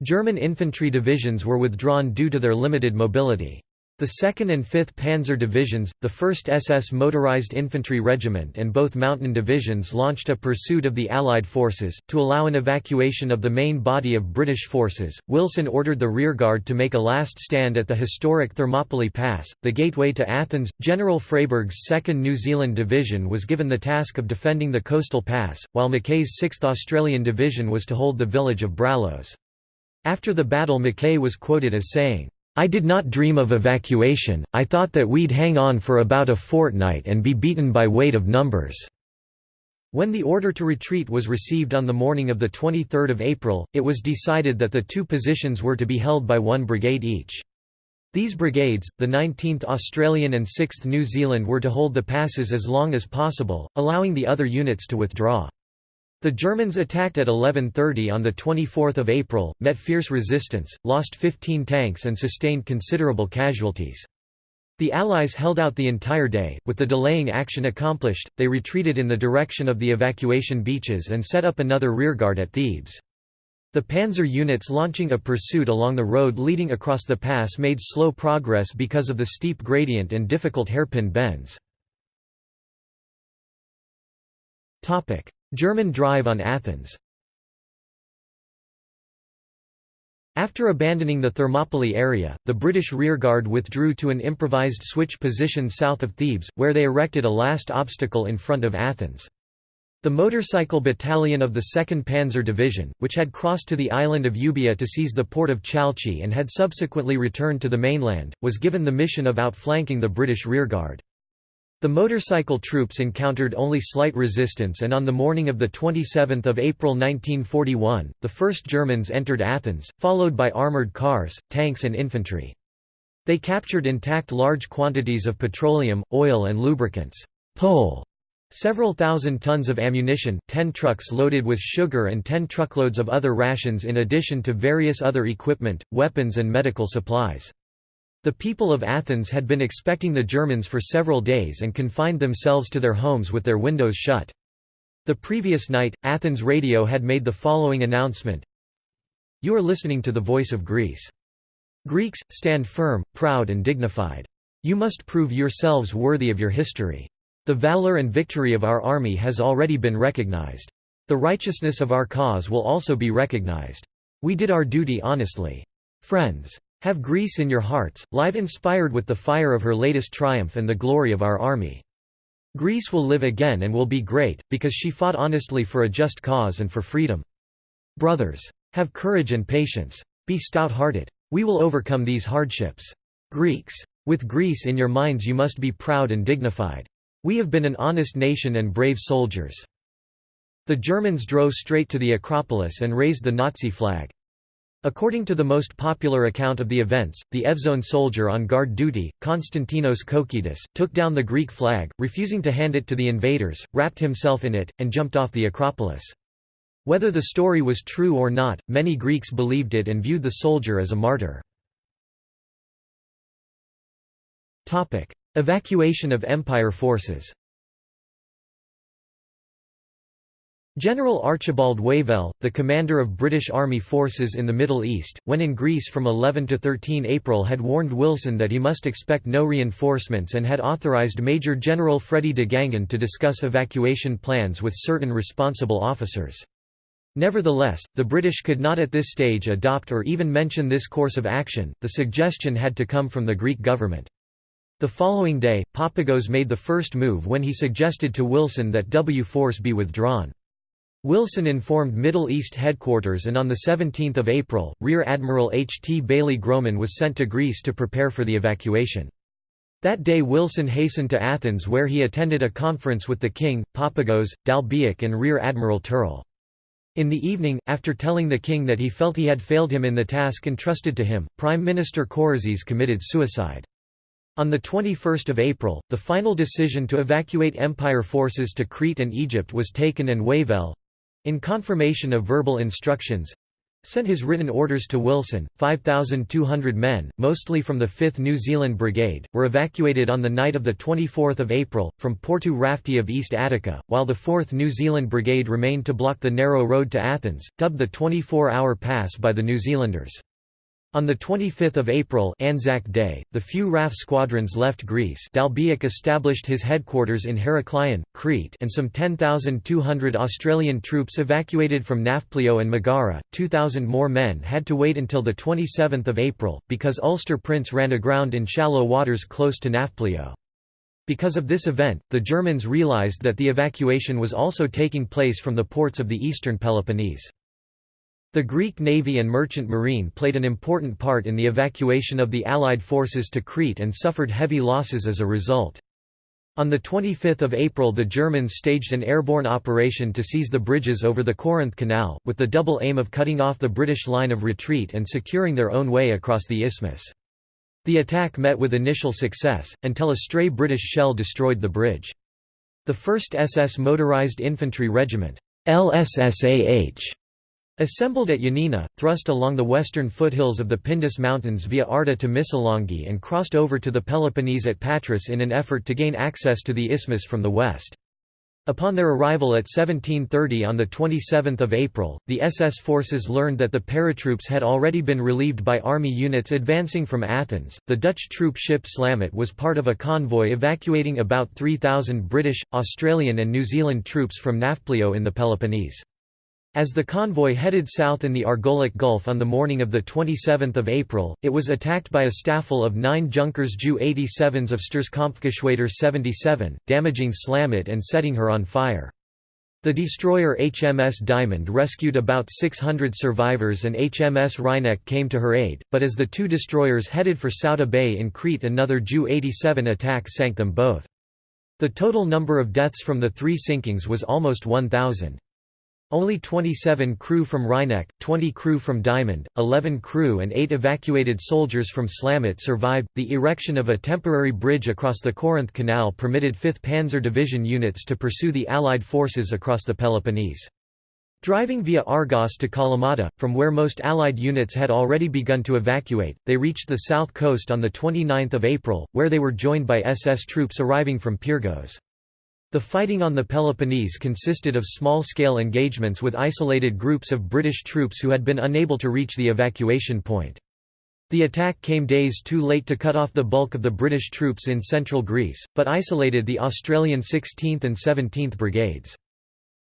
German infantry divisions were withdrawn due to their limited mobility. The 2nd and 5th Panzer Divisions, the 1st SS Motorized Infantry Regiment and both Mountain Divisions launched a pursuit of the Allied forces. To allow an evacuation of the main body of British forces, Wilson ordered the rearguard to make a last stand at the historic Thermopylae Pass, the gateway to Athens. General Freyberg's 2nd New Zealand Division was given the task of defending the coastal pass, while Mackay's 6th Australian Division was to hold the village of Brallos. After the battle Mackay was quoted as saying, I did not dream of evacuation, I thought that we'd hang on for about a fortnight and be beaten by weight of numbers." When the order to retreat was received on the morning of 23 April, it was decided that the two positions were to be held by one brigade each. These brigades, the 19th Australian and 6th New Zealand were to hold the passes as long as possible, allowing the other units to withdraw. The Germans attacked at 11.30 on 24 April, met fierce resistance, lost 15 tanks and sustained considerable casualties. The Allies held out the entire day. With the delaying action accomplished, they retreated in the direction of the evacuation beaches and set up another rearguard at Thebes. The panzer units launching a pursuit along the road leading across the pass made slow progress because of the steep gradient and difficult hairpin bends. German drive on Athens After abandoning the Thermopylae area, the British rearguard withdrew to an improvised switch position south of Thebes, where they erected a last obstacle in front of Athens. The motorcycle battalion of the 2nd Panzer Division, which had crossed to the island of Euboea to seize the port of Chalcis and had subsequently returned to the mainland, was given the mission of outflanking the British rearguard. The motorcycle troops encountered only slight resistance and on the morning of 27 April 1941, the first Germans entered Athens, followed by armoured cars, tanks and infantry. They captured intact large quantities of petroleum, oil and lubricants. Pole. Several thousand tons of ammunition, 10 trucks loaded with sugar and 10 truckloads of other rations in addition to various other equipment, weapons and medical supplies. The people of Athens had been expecting the Germans for several days and confined themselves to their homes with their windows shut. The previous night, Athens radio had made the following announcement You are listening to the voice of Greece. Greeks, stand firm, proud and dignified. You must prove yourselves worthy of your history. The valor and victory of our army has already been recognized. The righteousness of our cause will also be recognized. We did our duty honestly. Friends. Have Greece in your hearts, live inspired with the fire of her latest triumph and the glory of our army. Greece will live again and will be great, because she fought honestly for a just cause and for freedom. Brothers. Have courage and patience. Be stout-hearted. We will overcome these hardships. Greeks. With Greece in your minds you must be proud and dignified. We have been an honest nation and brave soldiers. The Germans drove straight to the Acropolis and raised the Nazi flag. According to the most popular account of the events, the Evzone soldier on guard duty, Konstantinos Koukidis, took down the Greek flag, refusing to hand it to the invaders, wrapped himself in it, and jumped off the Acropolis. Whether the story was true or not, many Greeks believed it and viewed the soldier as a martyr. Evacuation of Empire forces General Archibald Wavell, the commander of British Army forces in the Middle East, when in Greece from 11 to 13 April had warned Wilson that he must expect no reinforcements and had authorized Major General Freddy de Guingand to discuss evacuation plans with certain responsible officers. Nevertheless, the British could not at this stage adopt or even mention this course of action, the suggestion had to come from the Greek government. The following day, Papagos made the first move when he suggested to Wilson that W force be withdrawn. Wilson informed Middle East headquarters and on 17 April, Rear Admiral H. T. Baillie-Grohman was sent to Greece to prepare for the evacuation. That day Wilson hastened to Athens where he attended a conference with the king, Papagos, D'Albiac and Rear Admiral Turle. In the evening, after telling the king that he felt he had failed him in the task entrusted to him, Prime Minister Koryzis committed suicide. On 21 April, the final decision to evacuate Empire forces to Crete and Egypt was taken and Wavell—in confirmation of verbal instructions, sent his written orders to Wilson. 5,200 men, mostly from the 5th New Zealand Brigade, were evacuated on the night of 24 April, from Porto Rafti of East Attica, while the 4th New Zealand Brigade remained to block the narrow road to Athens, dubbed the 24-hour pass by the New Zealanders. On 25 April Anzac Day, the few RAF squadrons left Greece D'Albiac established his headquarters in Heraklion, Crete and some 10,200 Australian troops evacuated from Nafplio and Megara, 2,000 more men had to wait until 27 April, because Ulster Prince ran aground in shallow waters close to Nafplio. Because of this event, the Germans realised that the evacuation was also taking place from the ports of the eastern Peloponnese. The Greek navy and merchant marine played an important part in the evacuation of the Allied forces to Crete and suffered heavy losses as a result. On 25 April the Germans staged an airborne operation to seize the bridges over the Corinth Canal, with the double aim of cutting off the British line of retreat and securing their own way across the isthmus. The attack met with initial success, until a stray British shell destroyed the bridge. The 1st SS Motorized Infantry Regiment LSSAH Assembled at Yanina, thrust along the western foothills of the Pindus Mountains via Arta to Missolonghi and crossed over to the Peloponnese at Patras in an effort to gain access to the isthmus from the west. Upon their arrival at 1730 on 27 April, the SS forces learned that the paratroops had already been relieved by army units advancing from Athens. The Dutch troop ship Slamet was part of a convoy evacuating about 3,000 British, Australian, and New Zealand troops from Nafplio in the Peloponnese. As the convoy headed south in the Argolic Gulf on the morning of 27 April, it was attacked by a staffel of nine Junkers Ju-87s of Sturzkampfgeschwader 77, damaging Slamet and setting her on fire. The destroyer HMS Diamond rescued about 600 survivors and HMS Wryneck came to her aid, but as the two destroyers headed for Souda Bay in Crete another Ju-87 attack sank them both. The total number of deaths from the three sinkings was almost 1,000. Only 27 crew from Wryneck, 20 crew from Diamond, 11 crew and 8 evacuated soldiers from Slamet survived. The erection of a temporary bridge across the Corinth Canal permitted 5th Panzer Division units to pursue the Allied forces across the Peloponnese. Driving via Argos to Kalamata, from where most Allied units had already begun to evacuate, they reached the south coast on 29 April, where they were joined by SS troops arriving from Pyrgos. The fighting on the Peloponnese consisted of small-scale engagements with isolated groups of British troops who had been unable to reach the evacuation point. The attack came days too late to cut off the bulk of the British troops in central Greece, but isolated the Australian 16th and 17th Brigades.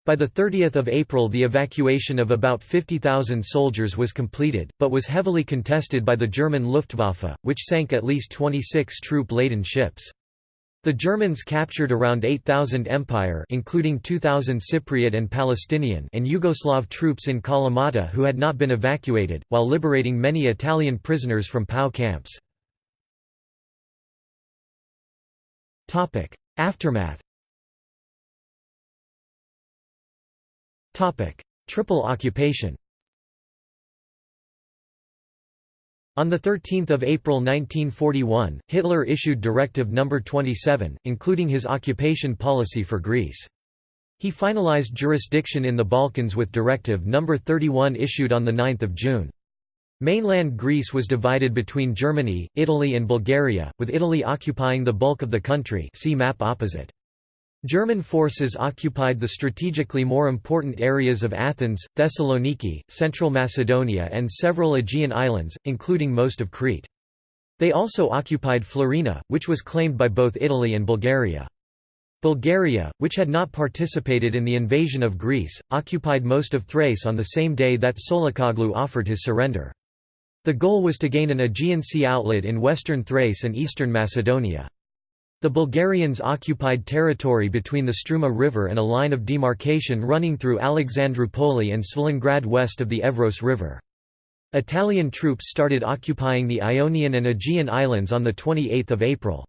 By 30 April the evacuation of about 50,000 soldiers was completed, but was heavily contested by the German Luftwaffe, which sank at least 26 troop-laden ships. The Germans captured around 8,000 Empire including 2,000 Cypriot and Palestinian and Yugoslav troops in Kalamata who had not been evacuated, while liberating many Italian prisoners from POW camps. Aftermath Triple occupation On 13 April 1941, Hitler issued Directive No. 27, including his occupation policy for Greece. He finalized jurisdiction in the Balkans with Directive No. 31 issued on 9 June. Mainland Greece was divided between Germany, Italy and Bulgaria, with Italy occupying the bulk of the country see map opposite. German forces occupied the strategically more important areas of Athens, Thessaloniki, Central Macedonia and several Aegean islands, including most of Crete. They also occupied Florina, which was claimed by both Italy and Bulgaria. Bulgaria, which had not participated in the invasion of Greece, occupied most of Thrace on the same day that Tsolakoglou offered his surrender. The goal was to gain an Aegean Sea outlet in western Thrace and eastern Macedonia. The Bulgarians occupied territory between the Struma River and a line of demarcation running through Alexandroupoli and Svilengrad west of the Evros River. Italian troops started occupying the Ionian and Aegean Islands on 28 April.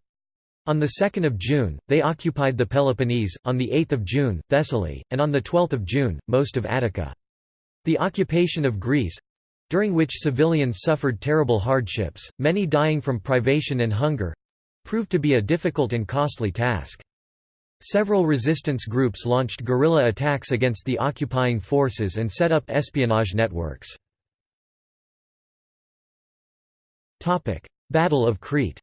On 2 June, they occupied the Peloponnese, on 8 June, Thessaly, and on 12 June, most of Attica. The occupation of Greece—during which civilians suffered terrible hardships, many dying from privation and hunger—proved to be a difficult and costly task. Several resistance groups launched guerrilla attacks against the occupying forces and set up espionage networks. Battle of Crete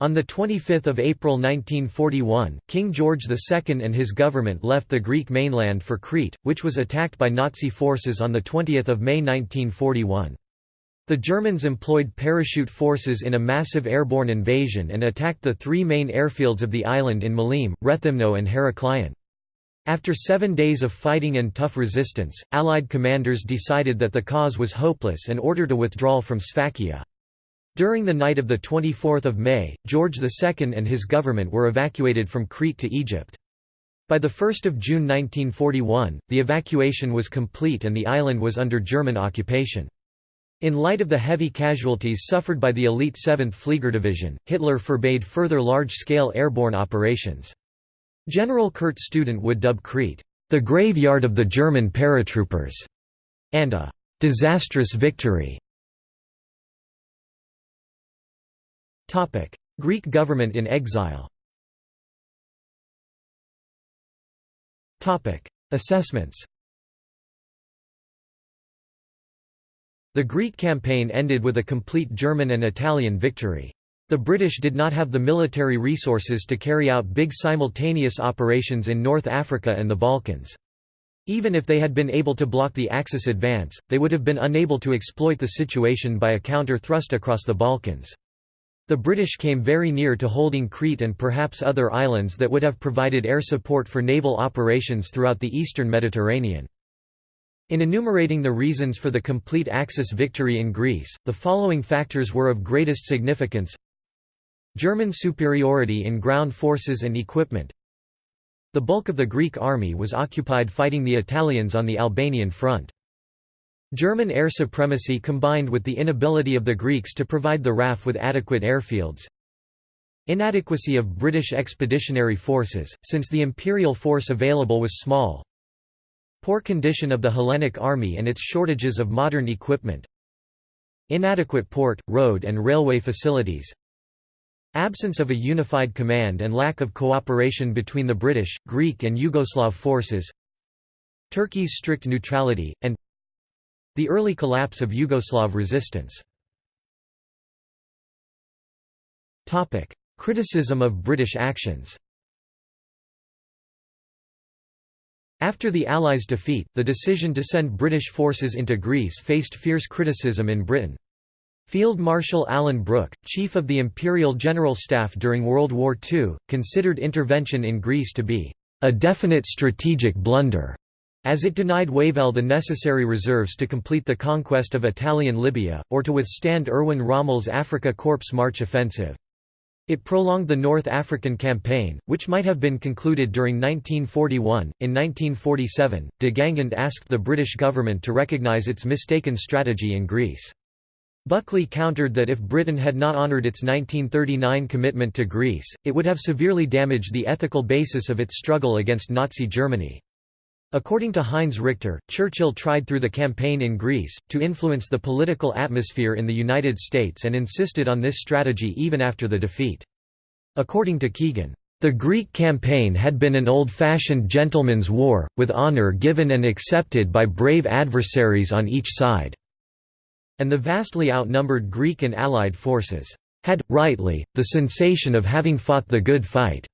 On 25 April 1941, King George II and his government left the Greek mainland for Crete, which was attacked by Nazi forces on 20 May 1941. The Germans employed parachute forces in a massive airborne invasion and attacked the three main airfields of the island in Maleme, Rethymno and Heraklion. After seven days of fighting and tough resistance, Allied commanders decided that the cause was hopeless and ordered a withdrawal from Sfakia. During the night of 24 May, George II and his government were evacuated from Crete to Egypt. By 1 June 1941, the evacuation was complete and the island was under German occupation. In light of the heavy casualties suffered by the elite 7th Fliegerdivision, Hitler forbade further large-scale airborne operations. General Kurt Student would dub Crete, "...the graveyard of the German paratroopers", and a "...disastrous victory". Greek government in exile Assessments The Greek campaign ended with a complete German and Italian victory. The British did not have the military resources to carry out big simultaneous operations in North Africa and the Balkans. Even if they had been able to block the Axis advance, they would have been unable to exploit the situation by a counter-thrust across the Balkans. The British came very near to holding Crete and perhaps other islands that would have provided air support for naval operations throughout the eastern Mediterranean. In enumerating the reasons for the complete Axis victory in Greece, the following factors were of greatest significance German superiority in ground forces and equipment The bulk of the Greek army was occupied fighting the Italians on the Albanian front. German air supremacy combined with the inability of the Greeks to provide the RAF with adequate airfields. Inadequacy of British expeditionary forces, since the imperial force available was small. Poor condition of the Hellenic army and its shortages of modern equipment. Inadequate port, road and railway facilities. Absence of a unified command and lack of cooperation between the British, Greek and Yugoslav forces. Turkey's strict neutrality, and the early collapse of Yugoslav resistance Criticism of British actions After the Allies' defeat, the decision to send British forces into Greece faced fierce criticism in Britain. Field Marshal Alan Brooke, chief of the Imperial General Staff during World War II, considered intervention in Greece to be a definite strategic blunder as it denied Wavell the necessary reserves to complete the conquest of Italian Libya, or to withstand Erwin Rommel's Afrika Korps March offensive. It prolonged the North African Campaign, which might have been concluded during 1941. In 1947, de Guingand asked the British government to recognise its mistaken strategy in Greece. Buckley countered that if Britain had not honoured its 1939 commitment to Greece, it would have severely damaged the ethical basis of its struggle against Nazi Germany. According to Heinz Richter, Churchill tried through the campaign in Greece, to influence the political atmosphere in the United States and insisted on this strategy even after the defeat. According to Keegan, "...the Greek campaign had been an old-fashioned gentleman's war, with honour given and accepted by brave adversaries on each side." And the vastly outnumbered Greek and Allied forces had, rightly, the sensation of having fought the good fight.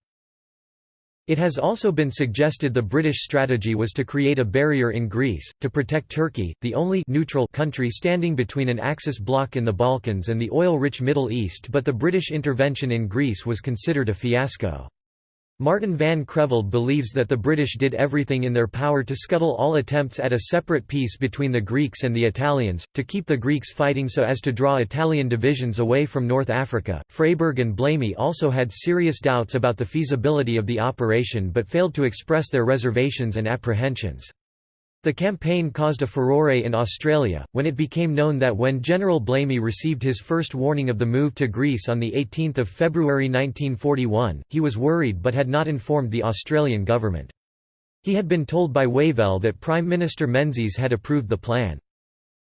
It has also been suggested the British strategy was to create a barrier in Greece, to protect Turkey, the only neutral country standing between an Axis bloc in the Balkans and the oil-rich Middle East but the British intervention in Greece was considered a fiasco. Martin van Creveld believes that the British did everything in their power to scuttle all attempts at a separate peace between the Greeks and the Italians, to keep the Greeks fighting so as to draw Italian divisions away from North Africa. Freyberg and Blamey also had serious doubts about the feasibility of the operation but failed to express their reservations and apprehensions. The campaign caused a furore in Australia, when it became known that when General Blamey received his first warning of the move to Greece on 18 February 1941, he was worried but had not informed the Australian government. He had been told by Wavell that Prime Minister Menzies had approved the plan.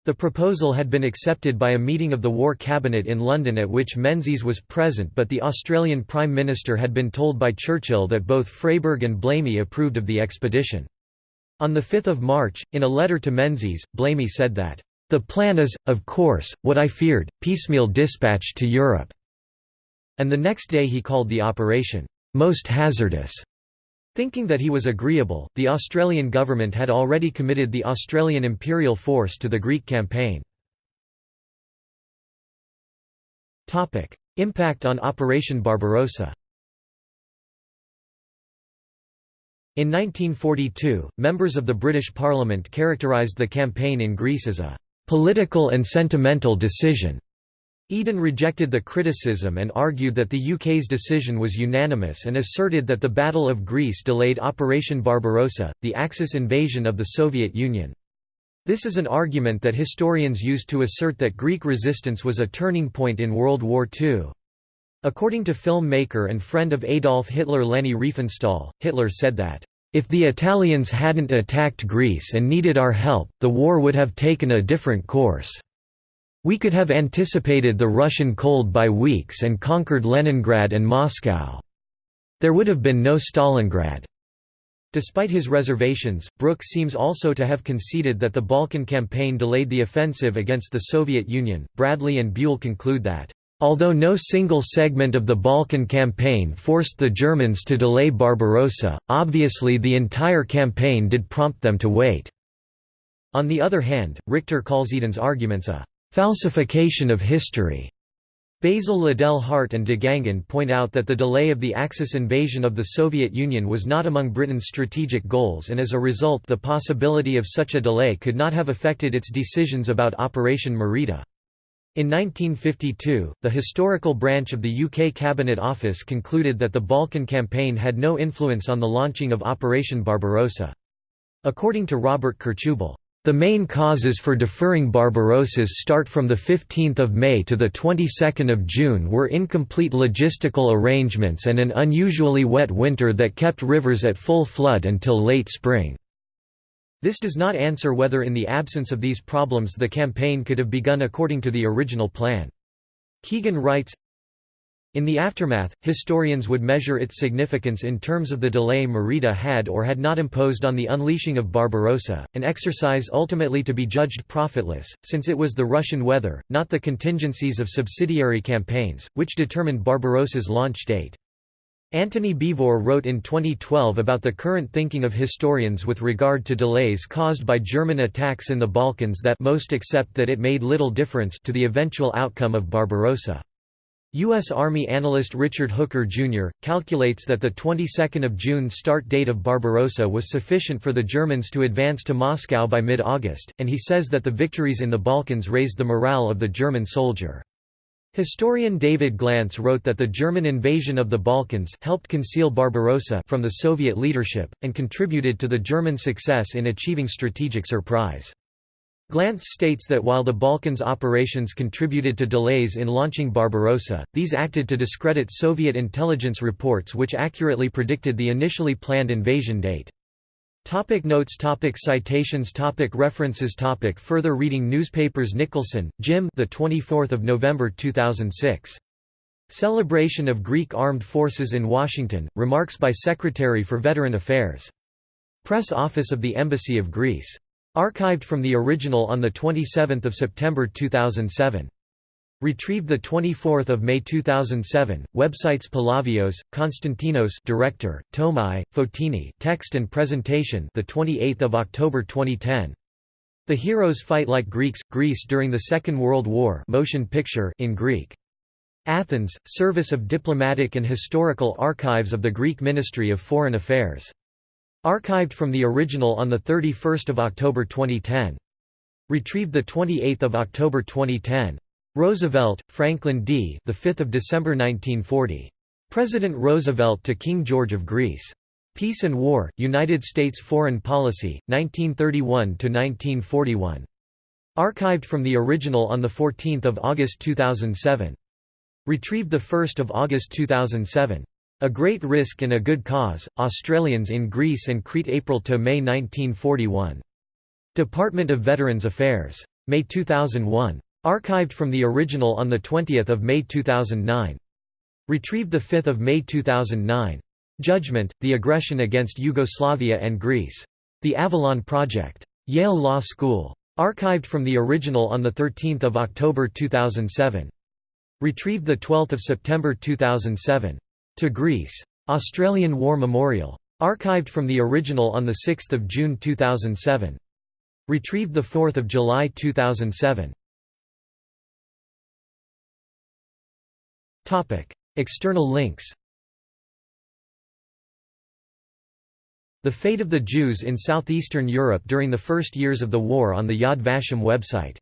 The proposal had been accepted by a meeting of the War Cabinet in London at which Menzies was present but the Australian Prime Minister had been told by Churchill that both Freyberg and Blamey approved of the expedition. On 5 March, in a letter to Menzies, Blamey said that, "...the plan is, of course, what I feared, piecemeal dispatch to Europe." And the next day he called the operation, "...most hazardous." Thinking that he was agreeable, the Australian government had already committed the Australian Imperial Force to the Greek campaign. Impact on Operation Barbarossa In 1942, members of the British Parliament characterised the campaign in Greece as a «political and sentimental decision». Eden rejected the criticism and argued that the UK's decision was unanimous and asserted that the Battle of Greece delayed Operation Barbarossa, the Axis invasion of the Soviet Union. This is an argument that historians use to assert that Greek resistance was a turning point in World War II. According to filmmaker and friend of Adolf Hitler Leni Riefenstahl, Hitler said that, "...if the Italians hadn't attacked Greece and needed our help, the war would have taken a different course. We could have anticipated the Russian cold by weeks and conquered Leningrad and Moscow. There would have been no Stalingrad." Despite his reservations, Brooke seems also to have conceded that the Balkan campaign delayed the offensive against the Soviet Union. Bradley and Buell conclude that Although no single segment of the Balkan campaign forced the Germans to delay Barbarossa, obviously the entire campaign did prompt them to wait. On the other hand, Richter calls Eden's arguments a falsification of history. Basil Liddell Hart and De Guingand point out that the delay of the Axis invasion of the Soviet Union was not among Britain's strategic goals and as a result the possibility of such a delay could not have affected its decisions about Operation Marita. In 1952, the historical branch of the UK Cabinet Office concluded that the Balkan Campaign had no influence on the launching of Operation Barbarossa. According to Robert Kirchubel, the main causes for deferring Barbarossa's start from 15 May to 22 June were incomplete logistical arrangements and an unusually wet winter that kept rivers at full flood until late spring. This does not answer whether in the absence of these problems the campaign could have begun according to the original plan. Keegan writes, in the aftermath, historians would measure its significance in terms of the delay Marita had or had not imposed on the unleashing of Barbarossa, an exercise ultimately to be judged profitless, since it was the Russian weather, not the contingencies of subsidiary campaigns, which determined Barbarossa's launch date. Antony Beevor wrote in 2012 about the current thinking of historians with regard to delays caused by German attacks in the Balkans that most accept that it made little difference to the eventual outcome of Barbarossa. U.S. Army analyst Richard Hooker, Jr., calculates that the 22nd of June start date of Barbarossa was sufficient for the Germans to advance to Moscow by mid-August, and he says that the victories in the Balkans raised the morale of the German soldier. Historian David Glantz wrote that the German invasion of the Balkans helped conceal Barbarossa from the Soviet leadership, and contributed to the German success in achieving strategic surprise. Glantz states that while the Balkans operations contributed to delays in launching Barbarossa, these acted to discredit Soviet intelligence reports which accurately predicted the initially planned invasion date. Topic notes topic Citations topic References topic Further reading Newspapers Nicholson, Jim the 24th of November 2006. Celebration of Greek Armed Forces in Washington, remarks by Secretary for Veteran Affairs. Press Office of the Embassy of Greece. Archived from the original on 27 September 2007. Retrieved 24 May 2007. Websites Palavios, Konstantinos Director, Tomai, Fotini Text and Presentation the 28th of October 2010. The Heroes Fight Like Greeks, Greece during the Second World War motion picture in Greek. Athens, Service of Diplomatic and Historical Archives of the Greek Ministry of Foreign Affairs. Archived from the original on 31 October 2010. Retrieved 28 October 2010. Roosevelt, Franklin D. The 5th of December 1940. President Roosevelt to King George of Greece. Peace and War, United States Foreign Policy, 1931 to 1941. Archived from the original on 14 August 2007. Retrieved 1 August 2007. A Great Risk and a Good Cause, Australians in Greece and Crete April to May 1941. Department of Veterans Affairs. May 2001. Archived from the original on 20 May 2009. Retrieved 5 May 2009. Judgment, The Aggression Against Yugoslavia and Greece. The Avalon Project. Yale Law School. Archived from the original on 13 October 2007. Retrieved 12 September 2007. To Greece. Australian War Memorial. Archived from the original on 6 June 2007. Retrieved 4 July 2007. External links The Fate of the Jews in Southeastern Europe during the first years of the war on the Yad Vashem website